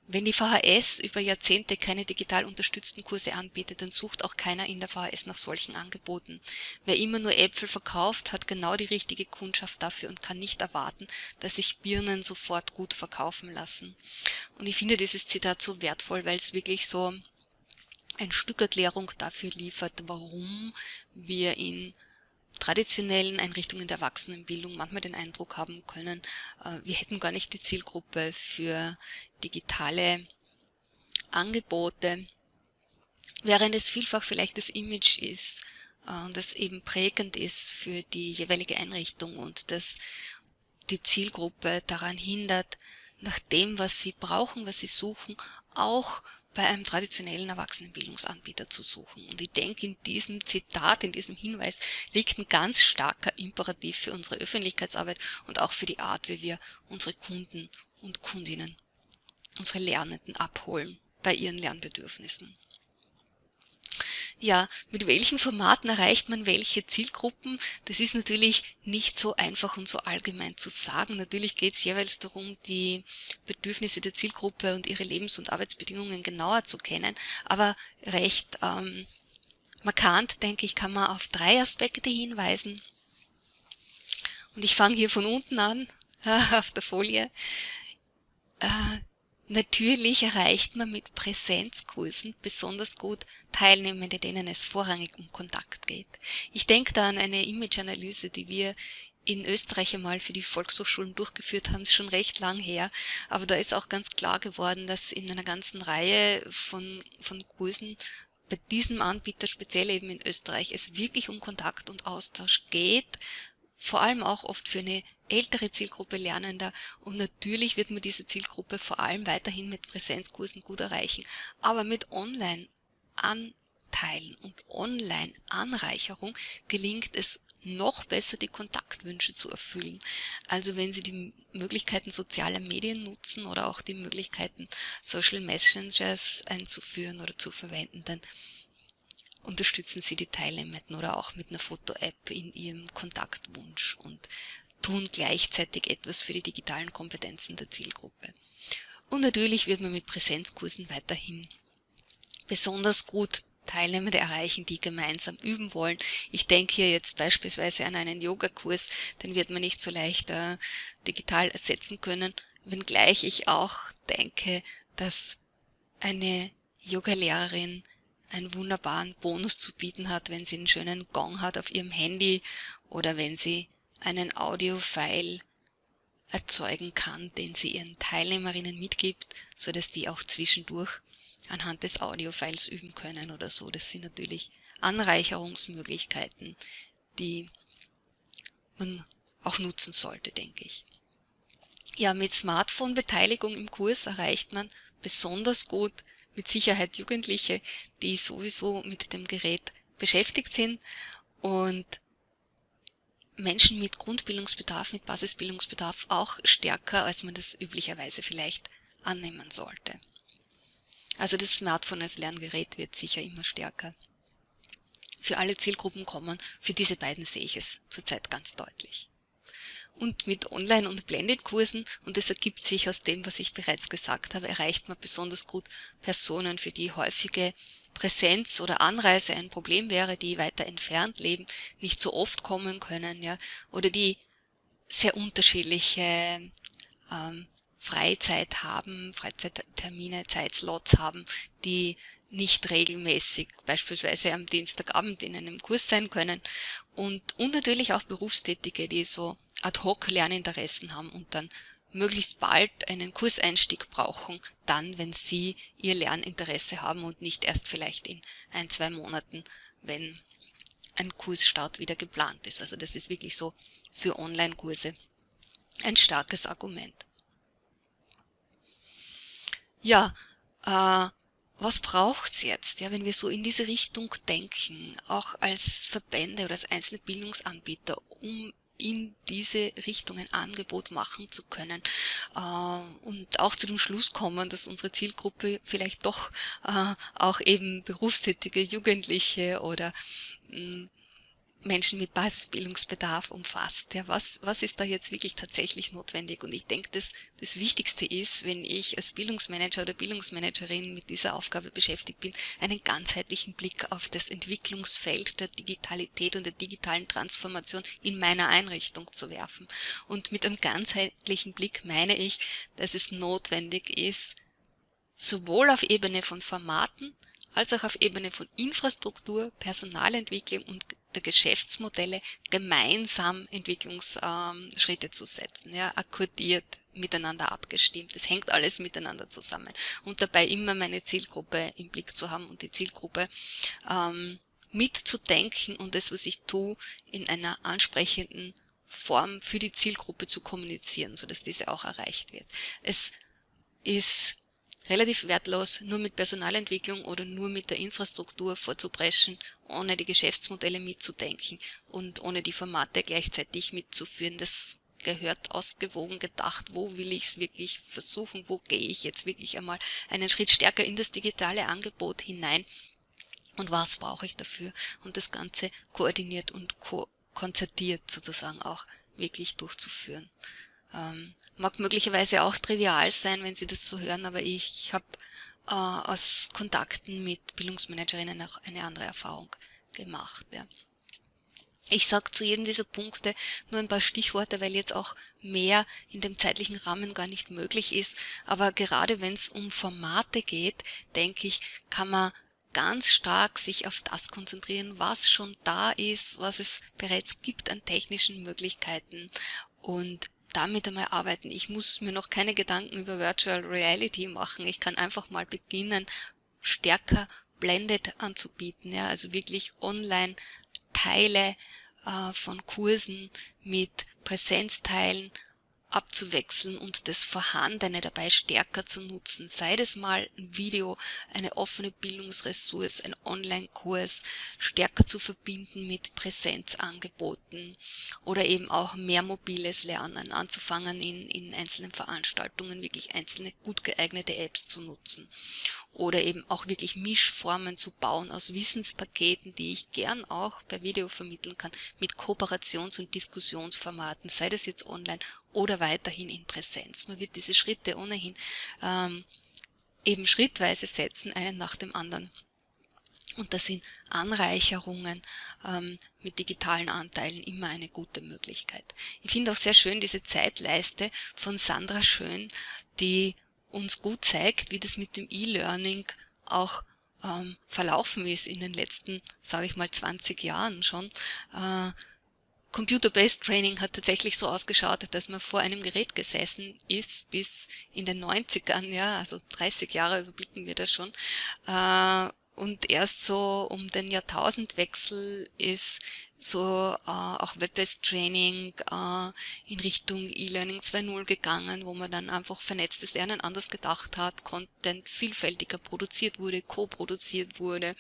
wenn die VHS über Jahrzehnte keine digital unterstützten Kurse anbietet, dann sucht auch keiner in der VHS nach solchen Angeboten. Wer immer nur Äpfel verkauft, hat genau die richtige Kundschaft dafür und kann nicht erwarten, dass sich Birnen sofort gut verkaufen lassen. Und ich finde dieses Zitat so wertvoll, weil es wirklich so ein Stück Erklärung dafür liefert, warum wir in traditionellen Einrichtungen der Erwachsenenbildung manchmal den Eindruck haben können, äh, wir hätten gar nicht die Zielgruppe für digitale Angebote, während es vielfach vielleicht das Image ist, äh, das eben prägend ist für die jeweilige Einrichtung und das die Zielgruppe daran hindert, nach dem, was sie brauchen, was sie suchen, auch bei einem traditionellen Erwachsenenbildungsanbieter zu suchen. Und ich denke, in diesem Zitat, in diesem Hinweis liegt ein ganz starker Imperativ für unsere Öffentlichkeitsarbeit und auch für die Art, wie wir unsere Kunden und Kundinnen, unsere Lernenden abholen bei ihren Lernbedürfnissen ja, mit welchen Formaten erreicht man welche Zielgruppen? Das ist natürlich nicht so einfach und so allgemein zu sagen. Natürlich geht es jeweils darum, die Bedürfnisse der Zielgruppe und ihre Lebens- und Arbeitsbedingungen genauer zu kennen. Aber recht ähm, markant, denke ich, kann man auf drei Aspekte hinweisen. Und ich fange hier von unten an, auf der Folie. Äh, Natürlich erreicht man mit Präsenzkursen besonders gut Teilnehmende, denen es vorrangig um Kontakt geht. Ich denke da an eine Imageanalyse, die wir in Österreich einmal für die Volkshochschulen durchgeführt haben, schon recht lang her, aber da ist auch ganz klar geworden, dass in einer ganzen Reihe von, von Kursen bei diesem Anbieter, speziell eben in Österreich, es wirklich um Kontakt und Austausch geht, vor allem auch oft für eine ältere Zielgruppe Lernender und natürlich wird man diese Zielgruppe vor allem weiterhin mit Präsenzkursen gut erreichen, aber mit Online-Anteilen und Online-Anreicherung gelingt es noch besser die Kontaktwünsche zu erfüllen. Also wenn Sie die Möglichkeiten sozialer Medien nutzen oder auch die Möglichkeiten Social Messengers einzuführen oder zu verwenden, dann unterstützen Sie die Teilnehmenden oder auch mit einer Foto-App in Ihrem Kontaktwunsch und tun gleichzeitig etwas für die digitalen Kompetenzen der Zielgruppe. Und natürlich wird man mit Präsenzkursen weiterhin besonders gut Teilnehmende erreichen, die gemeinsam üben wollen. Ich denke hier jetzt beispielsweise an einen Yogakurs, den wird man nicht so leicht äh, digital ersetzen können, wenngleich ich auch denke, dass eine Yogalehrerin einen wunderbaren Bonus zu bieten hat, wenn sie einen schönen Gong hat auf ihrem Handy oder wenn sie einen Audiofile erzeugen kann, den sie ihren Teilnehmerinnen mitgibt, so dass die auch zwischendurch anhand des Audiofiles üben können oder so. Das sind natürlich Anreicherungsmöglichkeiten, die man auch nutzen sollte, denke ich. Ja, mit Smartphone-Beteiligung im Kurs erreicht man besonders gut mit Sicherheit Jugendliche, die sowieso mit dem Gerät beschäftigt sind und Menschen mit Grundbildungsbedarf, mit Basisbildungsbedarf auch stärker, als man das üblicherweise vielleicht annehmen sollte. Also das Smartphone als Lerngerät wird sicher immer stärker für alle Zielgruppen kommen. Für diese beiden sehe ich es zurzeit ganz deutlich. Und mit Online- und Blended-Kursen, und das ergibt sich aus dem, was ich bereits gesagt habe, erreicht man besonders gut Personen, für die häufige Präsenz oder Anreise ein Problem wäre, die weiter entfernt leben, nicht so oft kommen können, ja, oder die sehr unterschiedliche ähm, Freizeit haben, Freizeittermine, Zeitslots haben, die nicht regelmäßig beispielsweise am Dienstagabend in einem Kurs sein können. Und, und natürlich auch Berufstätige, die so Ad-hoc-Lerninteressen haben und dann möglichst bald einen Kurseinstieg brauchen, dann, wenn sie ihr Lerninteresse haben und nicht erst vielleicht in ein, zwei Monaten, wenn ein Kursstart wieder geplant ist. Also das ist wirklich so für Online-Kurse ein starkes Argument. Ja, äh, was braucht's jetzt, ja, wenn wir so in diese Richtung denken, auch als Verbände oder als einzelne Bildungsanbieter, um in diese Richtung ein Angebot machen zu können. Äh, und auch zu dem Schluss kommen, dass unsere Zielgruppe vielleicht doch äh, auch eben berufstätige Jugendliche oder mh, hm, Menschen mit Basisbildungsbedarf umfasst. Ja, was, was ist da jetzt wirklich tatsächlich notwendig? Und ich denke, das, das Wichtigste ist, wenn ich als Bildungsmanager oder Bildungsmanagerin mit dieser Aufgabe beschäftigt bin, einen ganzheitlichen Blick auf das Entwicklungsfeld der Digitalität und der digitalen Transformation in meiner Einrichtung zu werfen. Und mit einem ganzheitlichen Blick meine ich, dass es notwendig ist, sowohl auf Ebene von Formaten als auch auf Ebene von Infrastruktur, Personalentwicklung und der Geschäftsmodelle gemeinsam Entwicklungsschritte zu setzen, ja, akkordiert miteinander abgestimmt. Es hängt alles miteinander zusammen. Und dabei immer meine Zielgruppe im Blick zu haben und die Zielgruppe ähm, mitzudenken und das, was ich tue, in einer ansprechenden Form für die Zielgruppe zu kommunizieren, sodass diese auch erreicht wird. Es ist relativ wertlos, nur mit Personalentwicklung oder nur mit der Infrastruktur vorzupreschen, ohne die Geschäftsmodelle mitzudenken und ohne die Formate gleichzeitig mitzuführen. Das gehört ausgewogen gedacht, wo will ich es wirklich versuchen, wo gehe ich jetzt wirklich einmal einen Schritt stärker in das digitale Angebot hinein und was brauche ich dafür und das Ganze koordiniert und ko konzertiert sozusagen auch wirklich durchzuführen. Ähm, mag möglicherweise auch trivial sein, wenn Sie das so hören, aber ich habe äh, aus Kontakten mit Bildungsmanagerinnen auch eine andere Erfahrung gemacht. Ja. Ich sage zu jedem dieser Punkte nur ein paar Stichworte, weil jetzt auch mehr in dem zeitlichen Rahmen gar nicht möglich ist. Aber gerade wenn es um Formate geht, denke ich, kann man ganz stark sich auf das konzentrieren, was schon da ist, was es bereits gibt an technischen Möglichkeiten und damit einmal arbeiten. Ich muss mir noch keine Gedanken über Virtual Reality machen. Ich kann einfach mal beginnen, stärker Blended anzubieten. Ja, also wirklich online Teile äh, von Kursen mit Präsenzteilen abzuwechseln und das Vorhandene dabei stärker zu nutzen. Sei das mal ein Video, eine offene Bildungsressource, ein Online-Kurs stärker zu verbinden mit Präsenzangeboten oder eben auch mehr mobiles Lernen anzufangen in, in einzelnen Veranstaltungen wirklich einzelne gut geeignete Apps zu nutzen oder eben auch wirklich Mischformen zu bauen aus Wissenspaketen, die ich gern auch per Video vermitteln kann, mit Kooperations- und Diskussionsformaten, sei das jetzt online oder weiterhin in Präsenz. Man wird diese Schritte ohnehin ähm, eben schrittweise setzen, einen nach dem anderen. Und da sind Anreicherungen ähm, mit digitalen Anteilen immer eine gute Möglichkeit. Ich finde auch sehr schön diese Zeitleiste von Sandra Schön, die uns gut zeigt, wie das mit dem E-Learning auch ähm, verlaufen ist in den letzten, sage ich mal, 20 Jahren schon. Äh, Computer-Based Training hat tatsächlich so ausgeschaut, dass man vor einem Gerät gesessen ist bis in den 90ern, ja, also 30 Jahre überblicken wir da schon. Äh, und erst so um den Jahrtausendwechsel ist so äh, auch Web-based Training äh, in Richtung E-Learning 2.0 gegangen, wo man dann einfach vernetztes Lernen anders gedacht hat, Content vielfältiger produziert wurde, co-produziert wurde,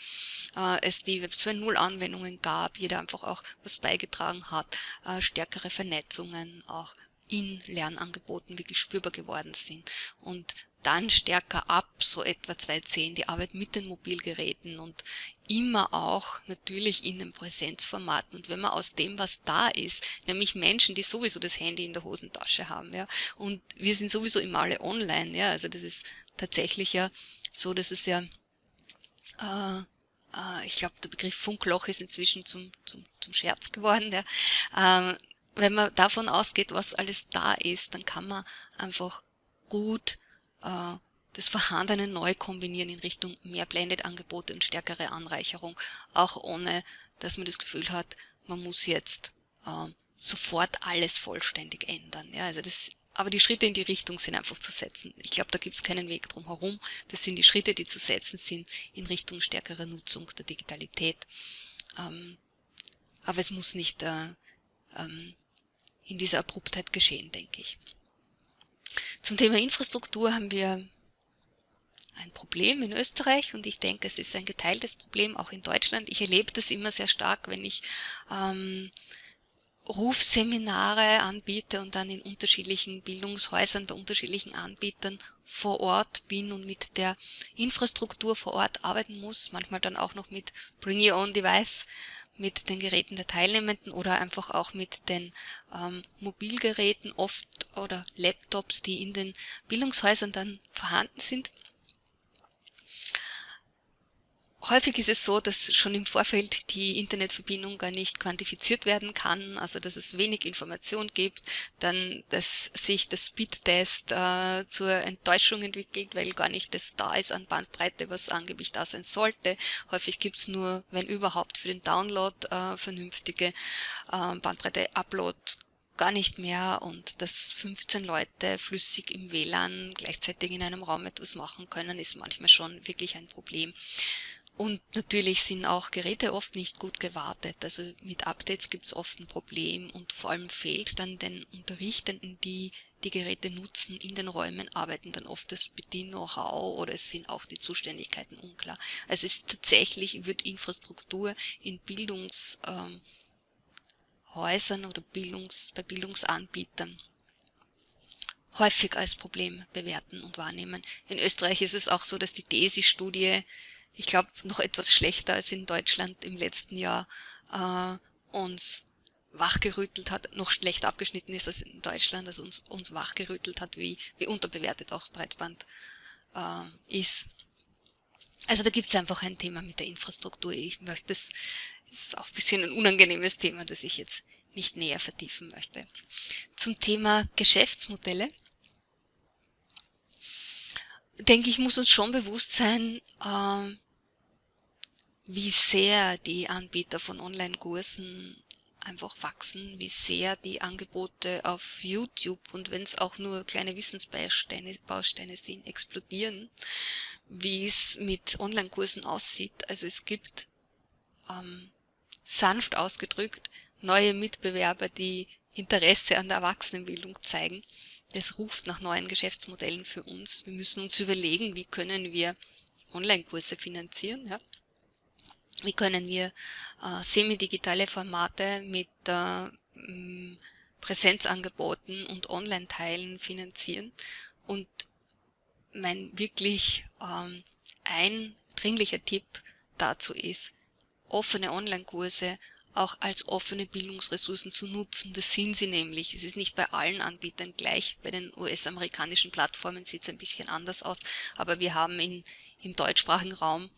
äh, es die Web 2.0 Anwendungen gab, jeder einfach auch was beigetragen hat, äh, stärkere Vernetzungen auch in Lernangeboten wirklich spürbar geworden sind. Und dann stärker ab, so etwa 2.10, die Arbeit mit den Mobilgeräten und immer auch natürlich in den Präsenzformaten. Und wenn man aus dem, was da ist, nämlich Menschen, die sowieso das Handy in der Hosentasche haben, ja, und wir sind sowieso immer alle online, ja, also das ist tatsächlich ja so, dass es ja, äh, äh, ich glaube, der Begriff Funkloch ist inzwischen zum, zum, zum Scherz geworden, ja. Ähm, wenn man davon ausgeht, was alles da ist, dann kann man einfach gut äh, das Vorhandene neu kombinieren in Richtung mehr Blended-Angebote und stärkere Anreicherung, auch ohne, dass man das Gefühl hat, man muss jetzt äh, sofort alles vollständig ändern. Ja, also das, aber die Schritte in die Richtung sind einfach zu setzen. Ich glaube, da gibt es keinen Weg drum herum. Das sind die Schritte, die zu setzen sind in Richtung stärkerer Nutzung der Digitalität. Ähm, aber es muss nicht äh, ähm, in dieser Abruptheit geschehen, denke ich. Zum Thema Infrastruktur haben wir ein Problem in Österreich und ich denke, es ist ein geteiltes Problem auch in Deutschland. Ich erlebe das immer sehr stark, wenn ich ähm, Rufseminare anbiete und dann in unterschiedlichen Bildungshäusern bei unterschiedlichen Anbietern vor Ort bin und mit der Infrastruktur vor Ort arbeiten muss, manchmal dann auch noch mit Bring Your Own Device mit den Geräten der Teilnehmenden oder einfach auch mit den ähm, Mobilgeräten oft oder Laptops, die in den Bildungshäusern dann vorhanden sind. Häufig ist es so, dass schon im Vorfeld die Internetverbindung gar nicht quantifiziert werden kann, also dass es wenig Information gibt, dann dass sich der Speedtest äh, zur Enttäuschung entwickelt, weil gar nicht das da ist an Bandbreite, was angeblich da sein sollte. Häufig gibt es nur, wenn überhaupt, für den Download äh, vernünftige äh, Bandbreite-Upload gar nicht mehr und dass 15 Leute flüssig im WLAN gleichzeitig in einem Raum etwas machen können, ist manchmal schon wirklich ein Problem. Und natürlich sind auch Geräte oft nicht gut gewartet. Also mit Updates gibt es oft ein Problem und vor allem fehlt dann den Unterrichtenden, die die Geräte nutzen, in den Räumen arbeiten dann oft das Bedien-Know-how oder es sind auch die Zuständigkeiten unklar. Also es ist tatsächlich, wird Infrastruktur in Bildungshäusern ähm, oder Bildungs, bei Bildungsanbietern häufig als Problem bewerten und wahrnehmen. In Österreich ist es auch so, dass die DESI-Studie ich glaube, noch etwas schlechter als in Deutschland im letzten Jahr äh, uns wachgerüttelt hat, noch schlechter abgeschnitten ist als in Deutschland, also uns, uns wachgerüttelt hat, wie, wie unterbewertet auch Breitband äh, ist. Also da gibt es einfach ein Thema mit der Infrastruktur. Ich möchte, das ist auch ein bisschen ein unangenehmes Thema, das ich jetzt nicht näher vertiefen möchte. Zum Thema Geschäftsmodelle denke ich, muss uns schon bewusst sein, äh, wie sehr die Anbieter von Online-Kursen einfach wachsen, wie sehr die Angebote auf YouTube und wenn es auch nur kleine Wissensbausteine Bausteine sind, explodieren, wie es mit Online-Kursen aussieht. Also es gibt ähm, sanft ausgedrückt neue Mitbewerber, die Interesse an der Erwachsenenbildung zeigen. Das ruft nach neuen Geschäftsmodellen für uns. Wir müssen uns überlegen, wie können wir Online-Kurse finanzieren. Ja? Wie können wir äh, semi-digitale Formate mit äh, Präsenzangeboten und Online-Teilen finanzieren. Und mein wirklich ähm, eindringlicher Tipp dazu ist, offene Online-Kurse auch als offene Bildungsressourcen zu nutzen. Das sind sie nämlich. Es ist nicht bei allen Anbietern gleich. Bei den US-amerikanischen Plattformen sieht es ein bisschen anders aus. Aber wir haben in, im deutschsprachigen Raum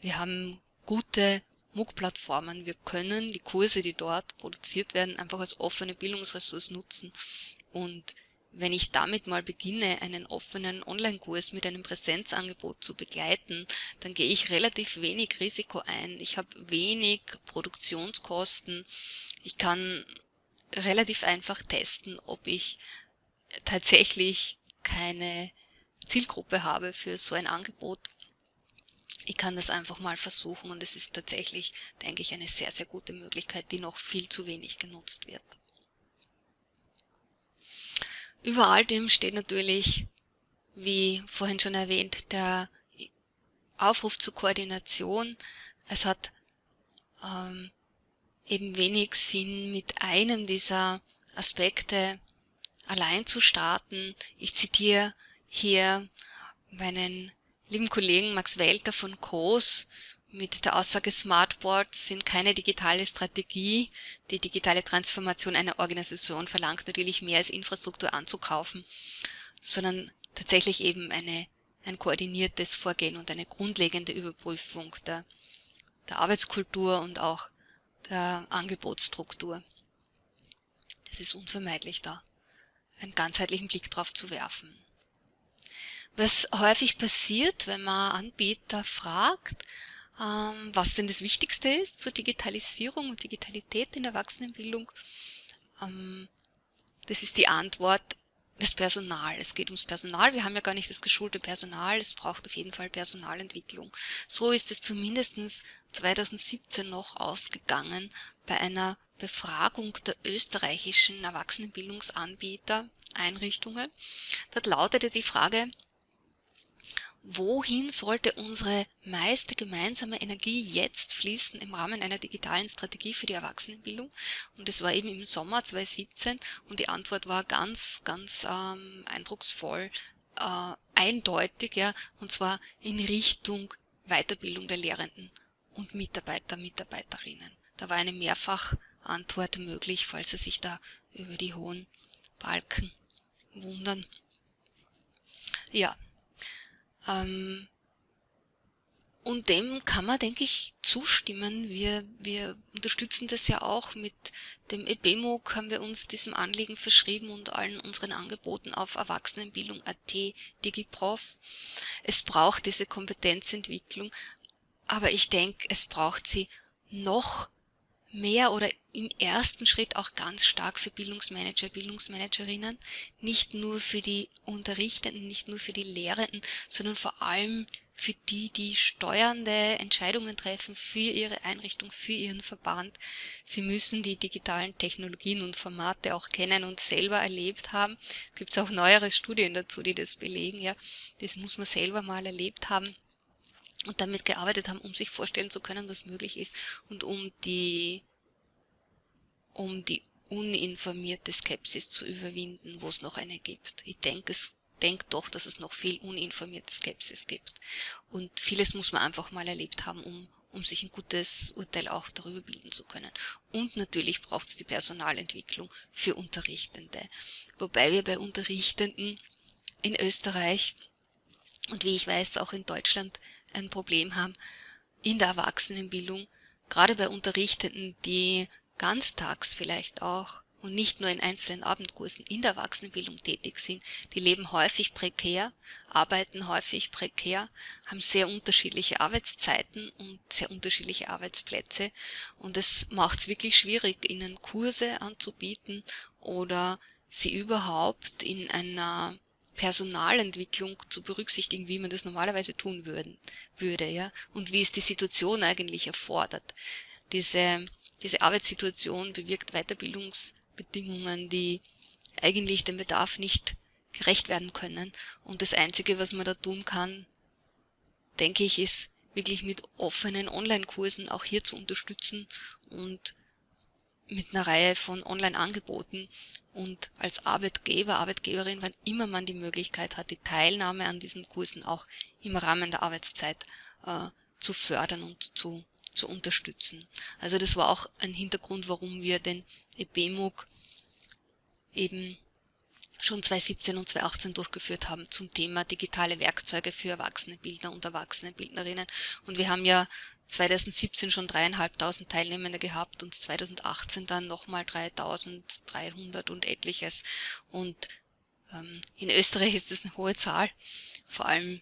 wir haben gute MOOC-Plattformen. Wir können die Kurse, die dort produziert werden, einfach als offene Bildungsressource nutzen. Und wenn ich damit mal beginne, einen offenen Online-Kurs mit einem Präsenzangebot zu begleiten, dann gehe ich relativ wenig Risiko ein. Ich habe wenig Produktionskosten. Ich kann relativ einfach testen, ob ich tatsächlich keine Zielgruppe habe für so ein Angebot ich kann das einfach mal versuchen und es ist tatsächlich, denke ich, eine sehr, sehr gute Möglichkeit, die noch viel zu wenig genutzt wird. Über all dem steht natürlich, wie vorhin schon erwähnt, der Aufruf zur Koordination. Es hat ähm, eben wenig Sinn, mit einem dieser Aspekte allein zu starten. Ich zitiere hier meinen lieben Kollegen Max Welter von COS mit der Aussage Smartboards sind keine digitale Strategie. Die digitale Transformation einer Organisation verlangt natürlich mehr als Infrastruktur anzukaufen, sondern tatsächlich eben eine, ein koordiniertes Vorgehen und eine grundlegende Überprüfung der, der Arbeitskultur und auch der Angebotsstruktur. Es ist unvermeidlich da, einen ganzheitlichen Blick drauf zu werfen. Was häufig passiert, wenn man Anbieter fragt, ähm, was denn das Wichtigste ist zur Digitalisierung und Digitalität in der Erwachsenenbildung, ähm, das ist die Antwort, das Personal. Es geht ums Personal. Wir haben ja gar nicht das geschulte Personal. Es braucht auf jeden Fall Personalentwicklung. So ist es zumindest 2017 noch ausgegangen bei einer Befragung der österreichischen Erwachsenenbildungsanbieter Einrichtungen. Dort lautete die Frage, wohin sollte unsere meiste gemeinsame Energie jetzt fließen im Rahmen einer digitalen Strategie für die Erwachsenenbildung? Und das war eben im Sommer 2017 und die Antwort war ganz, ganz ähm, eindrucksvoll, äh, eindeutig, ja, und zwar in Richtung Weiterbildung der Lehrenden und Mitarbeiter, Mitarbeiterinnen. Da war eine Mehrfachantwort möglich, falls Sie sich da über die hohen Balken wundern. Ja, ähm, und dem kann man, denke ich, zustimmen. Wir, wir unterstützen das ja auch mit dem EBMOG, haben wir uns diesem Anliegen verschrieben und allen unseren Angeboten auf Erwachsenenbildung.at, DigiProf. Es braucht diese Kompetenzentwicklung, aber ich denke, es braucht sie noch mehr oder im ersten Schritt auch ganz stark für Bildungsmanager, Bildungsmanagerinnen, nicht nur für die Unterrichtenden, nicht nur für die Lehrenden, sondern vor allem für die, die steuernde Entscheidungen treffen für ihre Einrichtung, für ihren Verband. Sie müssen die digitalen Technologien und Formate auch kennen und selber erlebt haben. Es gibt auch neuere Studien dazu, die das belegen. Ja, das muss man selber mal erlebt haben und damit gearbeitet haben, um sich vorstellen zu können, was möglich ist und um die, um die uninformierte Skepsis zu überwinden, wo es noch eine gibt. Ich denke, es denke doch, dass es noch viel uninformierte Skepsis gibt. Und vieles muss man einfach mal erlebt haben, um, um sich ein gutes Urteil auch darüber bilden zu können. Und natürlich braucht es die Personalentwicklung für Unterrichtende. Wobei wir bei Unterrichtenden in Österreich und wie ich weiß auch in Deutschland ein Problem haben in der Erwachsenenbildung, gerade bei Unterrichtenden, die ganztags vielleicht auch und nicht nur in einzelnen Abendkursen in der Erwachsenenbildung tätig sind, die leben häufig prekär, arbeiten häufig prekär, haben sehr unterschiedliche Arbeitszeiten und sehr unterschiedliche Arbeitsplätze. Und es macht es wirklich schwierig, ihnen Kurse anzubieten oder sie überhaupt in einer Personalentwicklung zu berücksichtigen, wie man das normalerweise tun würden, würde, ja, und wie es die Situation eigentlich erfordert. Diese, diese Arbeitssituation bewirkt Weiterbildungsbedingungen, die eigentlich dem Bedarf nicht gerecht werden können. Und das Einzige, was man da tun kann, denke ich, ist wirklich mit offenen Online-Kursen auch hier zu unterstützen und mit einer Reihe von Online-Angeboten und als Arbeitgeber, Arbeitgeberin, wann immer man die Möglichkeit hat, die Teilnahme an diesen Kursen auch im Rahmen der Arbeitszeit äh, zu fördern und zu, zu unterstützen. Also das war auch ein Hintergrund, warum wir den EBMUG eben schon 2017 und 2018 durchgeführt haben zum Thema digitale Werkzeuge für Erwachsenenbildner und Erwachsenenbildnerinnen. Und wir haben ja 2017 schon dreieinhalbtausend Teilnehmende gehabt und 2018 dann nochmal 3300 und etliches. Und ähm, in Österreich ist das eine hohe Zahl, vor allem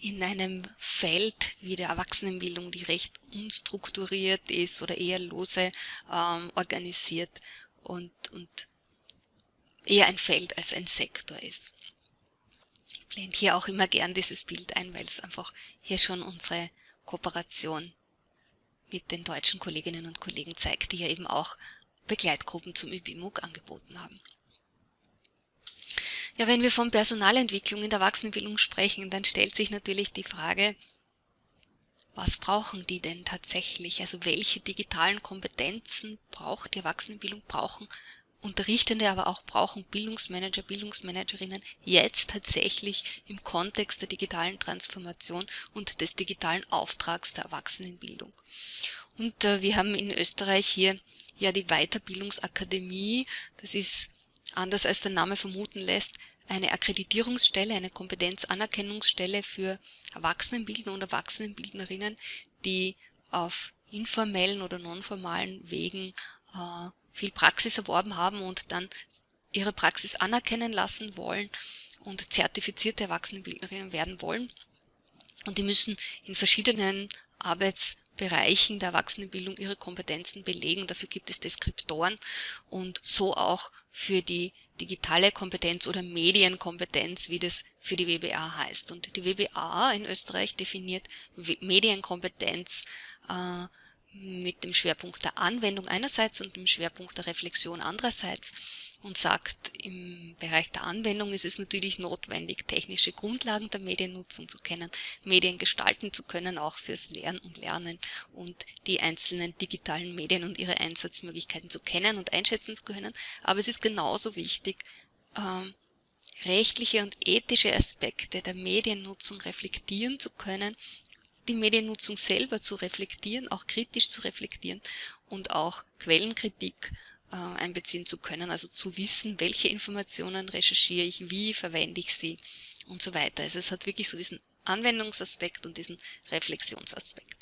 in einem Feld wie der Erwachsenenbildung, die recht unstrukturiert ist oder eher lose ähm, organisiert und, und eher ein Feld als ein Sektor ist. Ich blende hier auch immer gern dieses Bild ein, weil es einfach hier schon unsere Kooperation mit den deutschen Kolleginnen und Kollegen zeigt, die ja eben auch Begleitgruppen zum ÜBIMUG angeboten haben. Ja, wenn wir von Personalentwicklung in der Erwachsenenbildung sprechen, dann stellt sich natürlich die Frage, was brauchen die denn tatsächlich? Also welche digitalen Kompetenzen braucht die Erwachsenenbildung, brauchen Unterrichtende aber auch brauchen Bildungsmanager, Bildungsmanagerinnen jetzt tatsächlich im Kontext der digitalen Transformation und des digitalen Auftrags der Erwachsenenbildung. Und äh, wir haben in Österreich hier ja die Weiterbildungsakademie. Das ist, anders als der Name vermuten lässt, eine Akkreditierungsstelle, eine Kompetenzanerkennungsstelle für Erwachsenenbildner und Erwachsenenbildnerinnen, die auf informellen oder nonformalen Wegen äh, viel Praxis erworben haben und dann ihre Praxis anerkennen lassen wollen und zertifizierte Erwachsenenbildnerinnen werden wollen. Und die müssen in verschiedenen Arbeitsbereichen der Erwachsenenbildung ihre Kompetenzen belegen. Dafür gibt es Deskriptoren und so auch für die digitale Kompetenz oder Medienkompetenz, wie das für die WBA heißt. Und die WBA in Österreich definiert Medienkompetenz äh, mit dem Schwerpunkt der Anwendung einerseits und dem Schwerpunkt der Reflexion andererseits und sagt, im Bereich der Anwendung ist es natürlich notwendig, technische Grundlagen der Mediennutzung zu kennen, Medien gestalten zu können, auch fürs Lernen und Lernen und die einzelnen digitalen Medien und ihre Einsatzmöglichkeiten zu kennen und einschätzen zu können. Aber es ist genauso wichtig, ähm, rechtliche und ethische Aspekte der Mediennutzung reflektieren zu können die Mediennutzung selber zu reflektieren, auch kritisch zu reflektieren und auch Quellenkritik äh, einbeziehen zu können, also zu wissen, welche Informationen recherchiere ich, wie verwende ich sie und so weiter. Also es hat wirklich so diesen Anwendungsaspekt und diesen Reflexionsaspekt.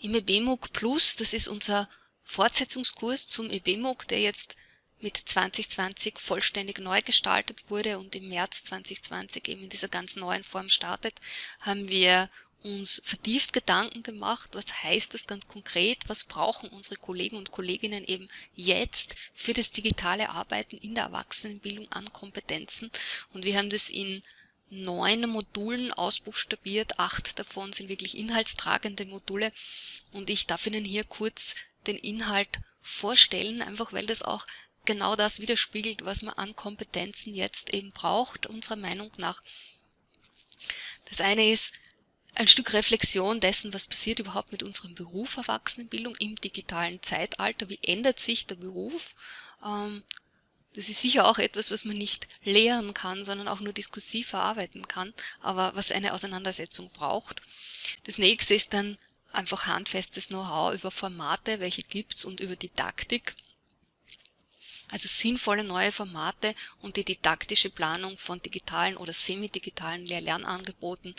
Im EBMUG Plus, das ist unser Fortsetzungskurs zum EBMUG, der jetzt mit 2020 vollständig neu gestaltet wurde und im März 2020 eben in dieser ganz neuen Form startet, haben wir uns vertieft Gedanken gemacht, was heißt das ganz konkret, was brauchen unsere Kollegen und Kolleginnen eben jetzt für das digitale Arbeiten in der Erwachsenenbildung an Kompetenzen. Und wir haben das in neun Modulen ausbuchstabiert, acht davon sind wirklich inhaltstragende Module. Und ich darf Ihnen hier kurz den Inhalt vorstellen, einfach weil das auch genau das widerspiegelt, was man an Kompetenzen jetzt eben braucht, unserer Meinung nach. Das eine ist ein Stück Reflexion dessen, was passiert überhaupt mit unserem Beruf Erwachsenenbildung im digitalen Zeitalter, wie ändert sich der Beruf. Ähm, das ist sicher auch etwas, was man nicht lehren kann, sondern auch nur diskursiv verarbeiten kann, aber was eine Auseinandersetzung braucht. Das nächste ist dann einfach handfestes Know-how über Formate, welche gibt's und über Didaktik. Also sinnvolle neue Formate und die didaktische Planung von digitalen oder semi-digitalen Lehr-Lernangeboten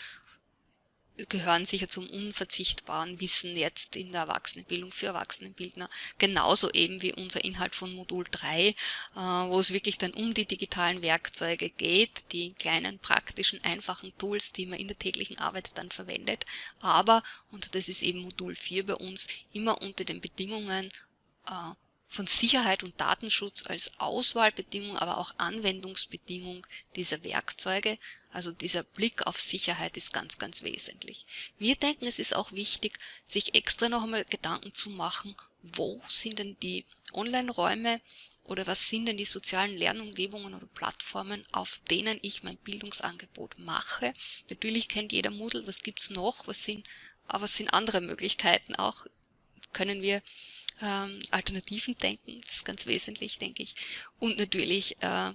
gehören sicher zum unverzichtbaren Wissen jetzt in der Erwachsenenbildung für Erwachsenenbildner. Genauso eben wie unser Inhalt von Modul 3, äh, wo es wirklich dann um die digitalen Werkzeuge geht, die kleinen praktischen, einfachen Tools, die man in der täglichen Arbeit dann verwendet. Aber, und das ist eben Modul 4 bei uns, immer unter den Bedingungen äh, von Sicherheit und Datenschutz als Auswahlbedingung, aber auch Anwendungsbedingung dieser Werkzeuge. Also dieser Blick auf Sicherheit ist ganz, ganz wesentlich. Wir denken, es ist auch wichtig, sich extra noch einmal Gedanken zu machen, wo sind denn die Online-Räume oder was sind denn die sozialen Lernumgebungen oder Plattformen, auf denen ich mein Bildungsangebot mache. Natürlich kennt jeder Moodle, was gibt's noch, was sind, aber was sind andere Möglichkeiten auch, können wir ähm, Alternativen denken, das ist ganz wesentlich, denke ich. Und natürlich äh,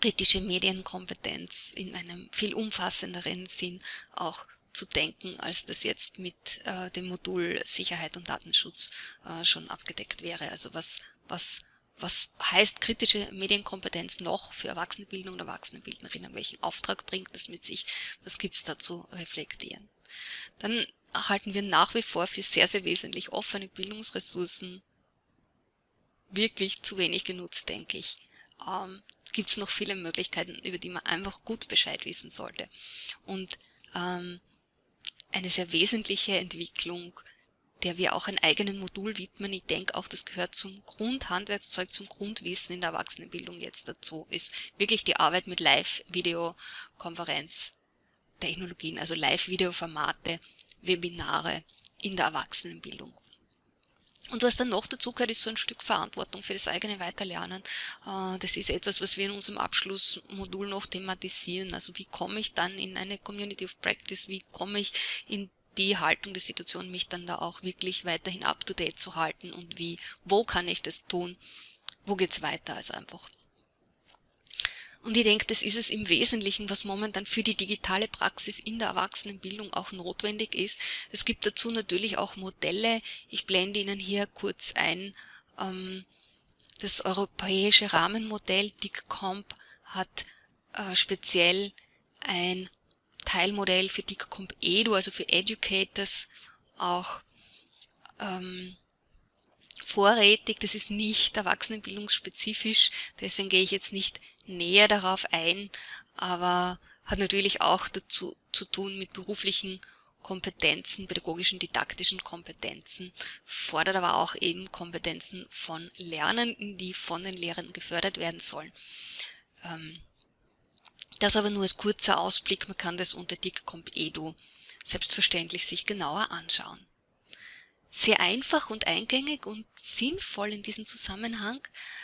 kritische Medienkompetenz in einem viel umfassenderen Sinn auch zu denken, als das jetzt mit äh, dem Modul Sicherheit und Datenschutz äh, schon abgedeckt wäre. Also was, was, was heißt kritische Medienkompetenz noch für Erwachsenenbildung und Erwachsenenbildnerinnen? Welchen Auftrag bringt das mit sich? Was gibt es da zu reflektieren? Dann halten wir nach wie vor für sehr, sehr wesentlich offene Bildungsressourcen wirklich zu wenig genutzt, denke ich. Ähm, Gibt es noch viele Möglichkeiten, über die man einfach gut Bescheid wissen sollte. Und ähm, eine sehr wesentliche Entwicklung, der wir auch ein eigenen Modul widmen, ich denke auch, das gehört zum Grundhandwerkszeug, zum Grundwissen in der Erwachsenenbildung jetzt dazu, ist wirklich die Arbeit mit Live-Videokonferenz. Technologien, also Live-Video-Formate, Webinare in der Erwachsenenbildung. Und was dann noch dazu gehört, ist so ein Stück Verantwortung für das eigene Weiterlernen. Äh, das ist etwas, was wir in unserem Abschlussmodul noch thematisieren. Also wie komme ich dann in eine Community of Practice, wie komme ich in die Haltung der Situation, mich dann da auch wirklich weiterhin up-to-date zu halten und wie, wo kann ich das tun. wo geht's weiter, also einfach. Und ich denke, das ist es im Wesentlichen, was momentan für die digitale Praxis in der Erwachsenenbildung auch notwendig ist. Es gibt dazu natürlich auch Modelle. Ich blende Ihnen hier kurz ein. Ähm, das europäische Rahmenmodell DICCOMP hat äh, speziell ein Teilmodell für DICCOMP Edu, also für Educators, auch ähm, vorrätig. Das ist nicht erwachsenenbildungsspezifisch, deswegen gehe ich jetzt nicht näher darauf ein, aber hat natürlich auch dazu zu tun mit beruflichen Kompetenzen, pädagogischen, didaktischen Kompetenzen, fordert aber auch eben Kompetenzen von Lernenden, die von den Lehrern gefördert werden sollen. Ähm, das aber nur als kurzer Ausblick, man kann das unter DICCOMP Edu selbstverständlich sich genauer anschauen. Sehr einfach und eingängig und sinnvoll in diesem Zusammenhang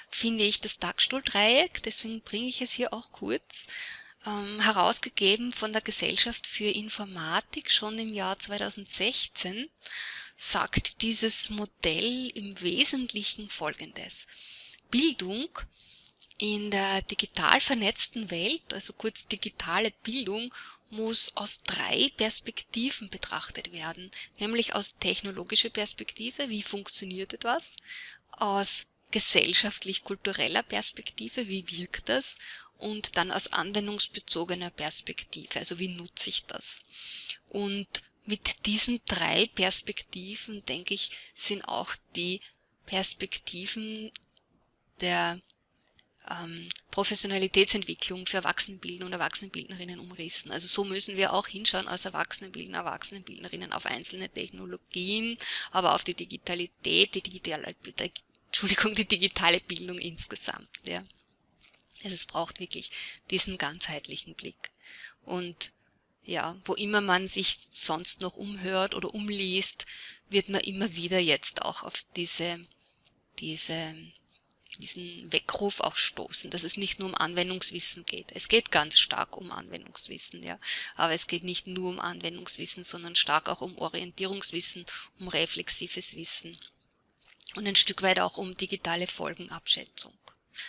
finde ich das Dagstuhl-Dreieck, deswegen bringe ich es hier auch kurz, ähm, herausgegeben von der Gesellschaft für Informatik schon im Jahr 2016, sagt dieses Modell im Wesentlichen Folgendes. Bildung in der digital vernetzten Welt, also kurz digitale Bildung, muss aus drei Perspektiven betrachtet werden, nämlich aus technologischer Perspektive, wie funktioniert etwas, aus gesellschaftlich-kultureller Perspektive, wie wirkt das? Und dann aus anwendungsbezogener Perspektive, also wie nutze ich das. Und mit diesen drei Perspektiven, denke ich, sind auch die Perspektiven der ähm, Professionalitätsentwicklung für Erwachsenenbildner und Erwachsenenbildnerinnen umrissen. Also so müssen wir auch hinschauen als Erwachsenenbildner, Erwachsenenbildnerinnen auf einzelne Technologien, aber auf die Digitalität, die digitale, Entschuldigung, die digitale Bildung insgesamt. Ja. Also es braucht wirklich diesen ganzheitlichen Blick. Und ja, wo immer man sich sonst noch umhört oder umliest, wird man immer wieder jetzt auch auf diese, diese diesen Weckruf auch stoßen, dass es nicht nur um Anwendungswissen geht. Es geht ganz stark um Anwendungswissen, ja. Aber es geht nicht nur um Anwendungswissen, sondern stark auch um Orientierungswissen, um reflexives Wissen und ein Stück weit auch um digitale Folgenabschätzung.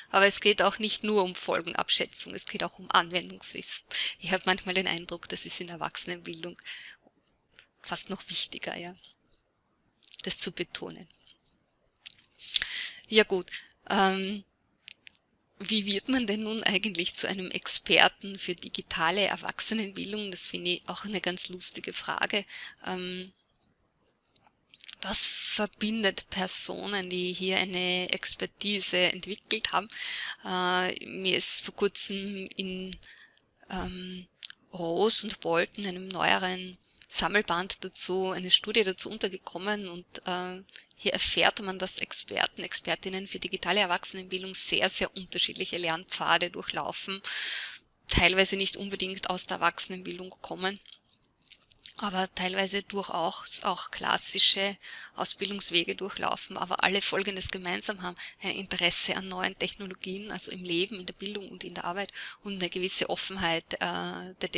Aber es geht auch nicht nur um Folgenabschätzung, es geht auch um Anwendungswissen. Ich habe manchmal den Eindruck, das ist in Erwachsenenbildung fast noch wichtiger, ja, das zu betonen. Ja gut, ähm, wie wird man denn nun eigentlich zu einem Experten für digitale Erwachsenenbildung? Das finde ich auch eine ganz lustige Frage. Ähm, was verbindet Personen, die hier eine Expertise entwickelt haben? Äh, mir ist vor kurzem in ähm, Rose und Bolton, einem neueren Sammelband dazu, eine Studie dazu untergekommen und äh, hier erfährt man, dass Experten, Expertinnen für digitale Erwachsenenbildung sehr, sehr unterschiedliche Lernpfade durchlaufen, teilweise nicht unbedingt aus der Erwachsenenbildung kommen, aber teilweise durchaus auch klassische Ausbildungswege durchlaufen, aber alle Folgendes gemeinsam haben, ein Interesse an neuen Technologien, also im Leben, in der Bildung und in der Arbeit und eine gewisse Offenheit äh, der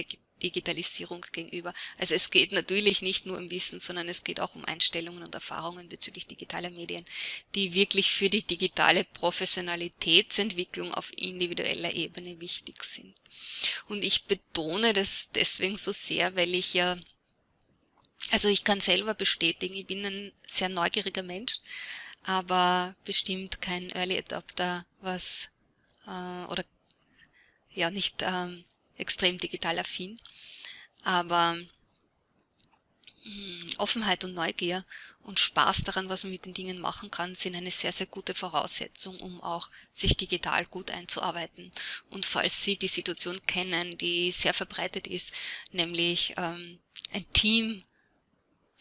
Digitalisierung gegenüber. Also es geht natürlich nicht nur um Wissen, sondern es geht auch um Einstellungen und Erfahrungen bezüglich digitaler Medien, die wirklich für die digitale Professionalitätsentwicklung auf individueller Ebene wichtig sind. Und ich betone das deswegen so sehr, weil ich ja, also ich kann selber bestätigen, ich bin ein sehr neugieriger Mensch, aber bestimmt kein Early Adopter, was äh, oder ja nicht ähm, extrem digital affin. Aber mh, hm, Offenheit und Neugier und Spaß daran, was man mit den Dingen machen kann, sind eine sehr, sehr gute Voraussetzung, um auch sich digital gut einzuarbeiten. Und falls Sie die Situation kennen, die sehr verbreitet ist, nämlich ähm, ein Team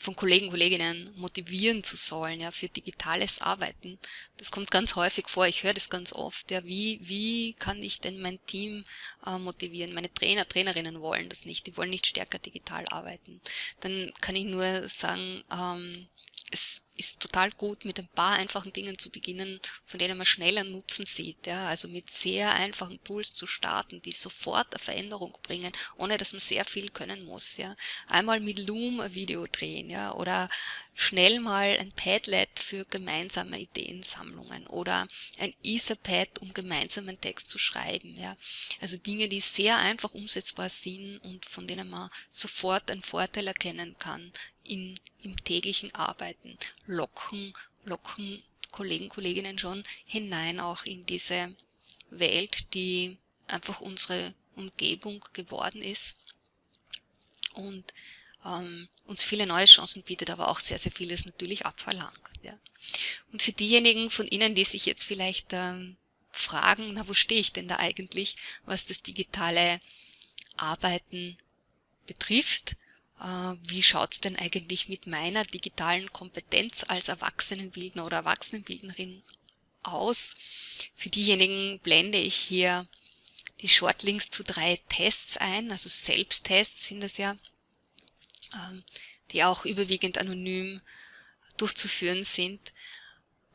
von Kollegen, Kolleginnen motivieren zu sollen, ja, für digitales Arbeiten. Das kommt ganz häufig vor, ich höre das ganz oft, ja, wie, wie kann ich denn mein Team äh, motivieren? Meine Trainer, Trainerinnen wollen das nicht, die wollen nicht stärker digital arbeiten. Dann kann ich nur sagen, ähm, es ist total gut, mit ein paar einfachen Dingen zu beginnen, von denen man schneller Nutzen sieht. Ja? Also mit sehr einfachen Tools zu starten, die sofort eine Veränderung bringen, ohne dass man sehr viel können muss. Ja? Einmal mit Loom ein Video drehen ja? oder schnell mal ein Padlet für gemeinsame Ideensammlungen oder ein Etherpad, um gemeinsam einen Text zu schreiben. Ja? Also Dinge, die sehr einfach umsetzbar sind und von denen man sofort einen Vorteil erkennen kann in, im täglichen Arbeiten, locken, locken Kollegen, Kolleginnen schon hinein auch in diese Welt, die einfach unsere Umgebung geworden ist und ähm, uns viele neue Chancen bietet, aber auch sehr, sehr vieles natürlich abverlangt. Ja. Und für diejenigen von Ihnen, die sich jetzt vielleicht ähm, fragen, na wo stehe ich denn da eigentlich, was das digitale Arbeiten betrifft, wie schaut's denn eigentlich mit meiner digitalen Kompetenz als Erwachsenenbildner oder Erwachsenenbildnerin aus. Für diejenigen blende ich hier die Shortlinks zu drei Tests ein, also Selbsttests sind das ja, ähm, die auch überwiegend anonym durchzuführen sind.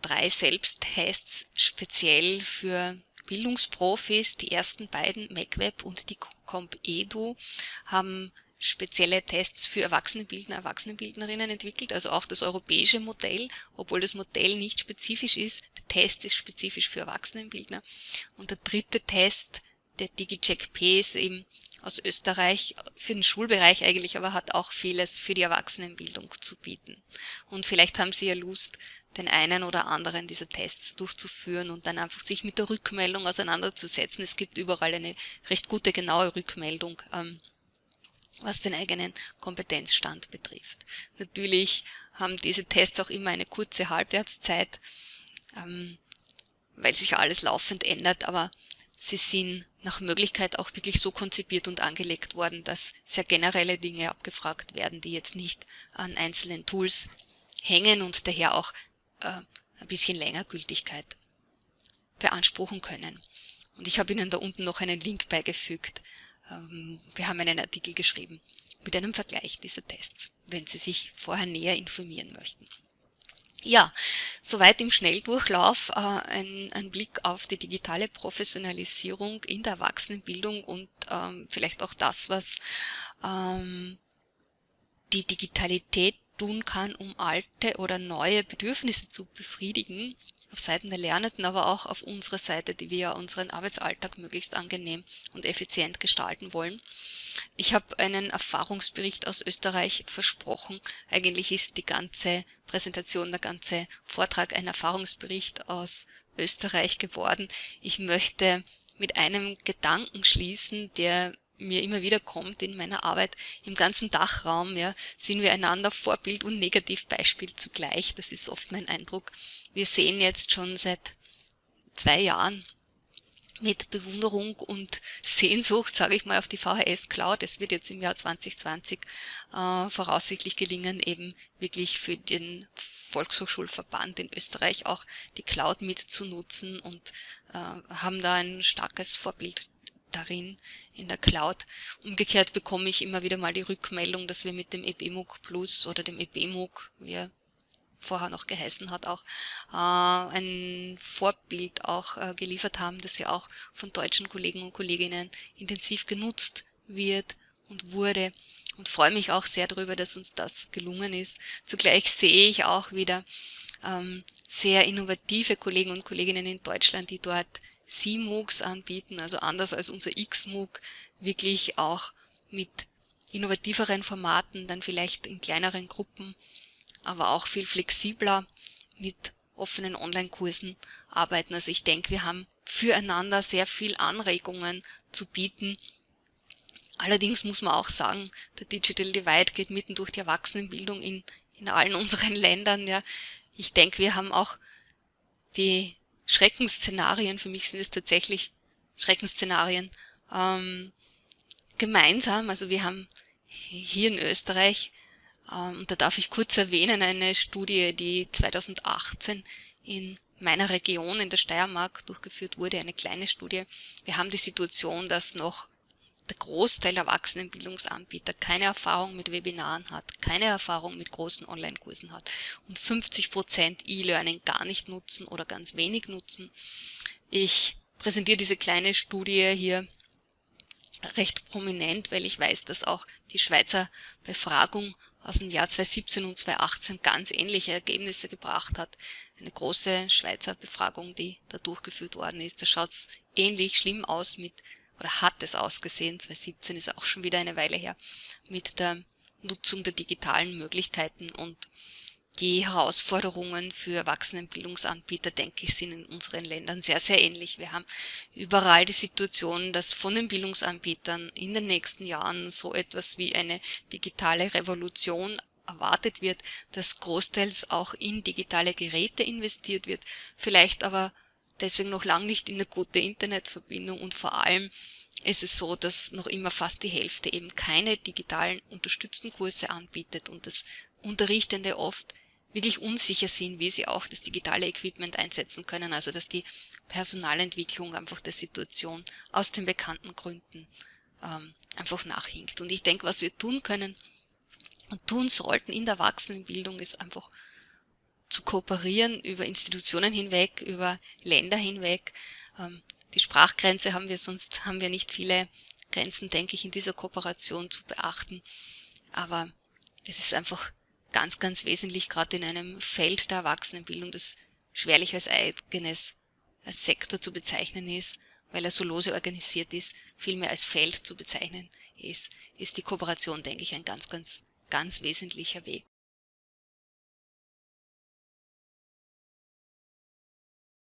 Drei Selbsttests speziell für Bildungsprofis. Die ersten beiden, MacWeb und die CompEdu, haben spezielle Tests für Erwachsenenbildner, Erwachsenenbildnerinnen entwickelt, also auch das europäische Modell, obwohl das Modell nicht spezifisch ist. Der Test ist spezifisch für Erwachsenenbildner. Und der dritte Test, der DigiCheck P, ist eben aus Österreich, für den Schulbereich eigentlich, aber hat auch vieles für die Erwachsenenbildung zu bieten. Und vielleicht haben Sie ja Lust, den einen oder anderen dieser Tests durchzuführen und dann einfach sich mit der Rückmeldung auseinanderzusetzen. Es gibt überall eine recht gute, genaue Rückmeldung. Ähm, was den eigenen Kompetenzstand betrifft. Natürlich haben diese Tests auch immer eine kurze Halbwertszeit, ähm, weil sich alles laufend ändert, aber sie sind nach Möglichkeit auch wirklich so konzipiert und angelegt worden, dass sehr generelle Dinge abgefragt werden, die jetzt nicht an einzelnen Tools hängen und daher auch äh, ein bisschen länger Gültigkeit beanspruchen können. Und ich habe Ihnen da unten noch einen Link beigefügt, wir haben einen Artikel geschrieben mit einem Vergleich dieser Tests, wenn Sie sich vorher näher informieren möchten. Ja, soweit im Schnelldurchlauf äh, ein, ein, Blick auf die digitale Professionalisierung in der Erwachsenenbildung und ähm, vielleicht auch das, was ähm, die Digitalität tun kann, um alte oder neue Bedürfnisse zu befriedigen auf Seiten der Lernenden, aber auch auf unserer Seite, die wir ja unseren Arbeitsalltag möglichst angenehm und effizient gestalten wollen. Ich habe einen Erfahrungsbericht aus Österreich versprochen. Eigentlich ist die ganze Präsentation, der ganze Vortrag ein Erfahrungsbericht aus Österreich geworden. Ich möchte mit einem Gedanken schließen, der mir immer wieder kommt in meiner Arbeit im ganzen Dachraum, ja, sind wir einander Vorbild und Negativbeispiel zugleich. Das ist oft mein Eindruck. Wir sehen jetzt schon seit zwei Jahren mit Bewunderung und Sehnsucht, sage ich mal, auf die VHS Cloud. Es wird jetzt im Jahr 2020 äh, voraussichtlich gelingen, eben wirklich für den Volkshochschulverband in Österreich auch die Cloud mitzunutzen und äh, haben da ein starkes Vorbild darin in der Cloud. Umgekehrt bekomme ich immer wieder mal die Rückmeldung, dass wir mit dem EBMOOC Plus oder dem EBMOOC, wie er vorher noch geheißen hat, auch äh, ein Vorbild auch äh, geliefert haben, das ja auch von deutschen Kollegen und Kolleginnen intensiv genutzt wird und wurde und freue mich auch sehr darüber, dass uns das gelungen ist. Zugleich sehe ich auch wieder ähm, sehr innovative Kollegen und Kolleginnen in Deutschland, die dort C-MOOCs anbieten, also anders als unser X-MOOC, wirklich auch mit innovativeren Formaten, dann vielleicht in kleineren Gruppen, aber auch viel flexibler mit offenen Online-Kursen arbeiten. Also ich denke, wir haben füreinander sehr viel Anregungen zu bieten. Allerdings muss man auch sagen, der Digital Divide geht mitten durch die Erwachsenenbildung in, in allen unseren Ländern. Ja. Ich denke, wir haben auch die Schreckensszenarien, für mich sind es tatsächlich Schreckensszenarien, ähm, gemeinsam. Also wir haben hier in Österreich, ähm, da darf ich kurz erwähnen, eine Studie, die 2018 in meiner Region in der Steiermark durchgeführt wurde, eine kleine Studie. Wir haben die Situation, dass noch der Großteil Erwachsenenbildungsanbieter keine Erfahrung mit Webinaren hat, keine Erfahrung mit großen Online-Kursen hat und 50% E-Learning gar nicht nutzen oder ganz wenig nutzen. Ich präsentiere diese kleine Studie hier recht prominent, weil ich weiß, dass auch die Schweizer Befragung aus dem Jahr 2017 und 2018 ganz ähnliche Ergebnisse gebracht hat. Eine große Schweizer Befragung, die da durchgeführt worden ist. Da schaut es ähnlich schlimm aus mit oder hat es ausgesehen, 2017 ist auch schon wieder eine Weile her, mit der Nutzung der digitalen Möglichkeiten und die Herausforderungen für Erwachsenenbildungsanbieter, denke ich, sind in unseren Ländern sehr, sehr ähnlich. Wir haben überall die Situation, dass von den Bildungsanbietern in den nächsten Jahren so etwas wie eine digitale Revolution erwartet wird, dass großteils auch in digitale Geräte investiert wird, vielleicht aber deswegen noch lange nicht in eine gute Internetverbindung und vor allem ist es so, dass noch immer fast die Hälfte eben keine digitalen unterstützten Kurse anbietet und das Unterrichtende oft wirklich unsicher sind, wie sie auch das digitale Equipment einsetzen können, also dass die Personalentwicklung einfach der Situation aus den bekannten Gründen ähm, einfach nachhinkt. Und ich denke, was wir tun können und tun sollten in der Erwachsenenbildung ist einfach zu kooperieren über Institutionen hinweg, über Länder hinweg. Ähm, die Sprachgrenze haben wir, sonst haben wir nicht viele Grenzen, denke ich, in dieser Kooperation zu beachten. Aber es ist einfach ganz, ganz wesentlich, gerade in einem Feld der Erwachsenenbildung, das schwerlich als eigenes als Sektor zu bezeichnen ist, weil er so lose organisiert ist, vielmehr als Feld zu bezeichnen ist, ist die Kooperation, denke ich, ein ganz, ganz, ganz wesentlicher Weg.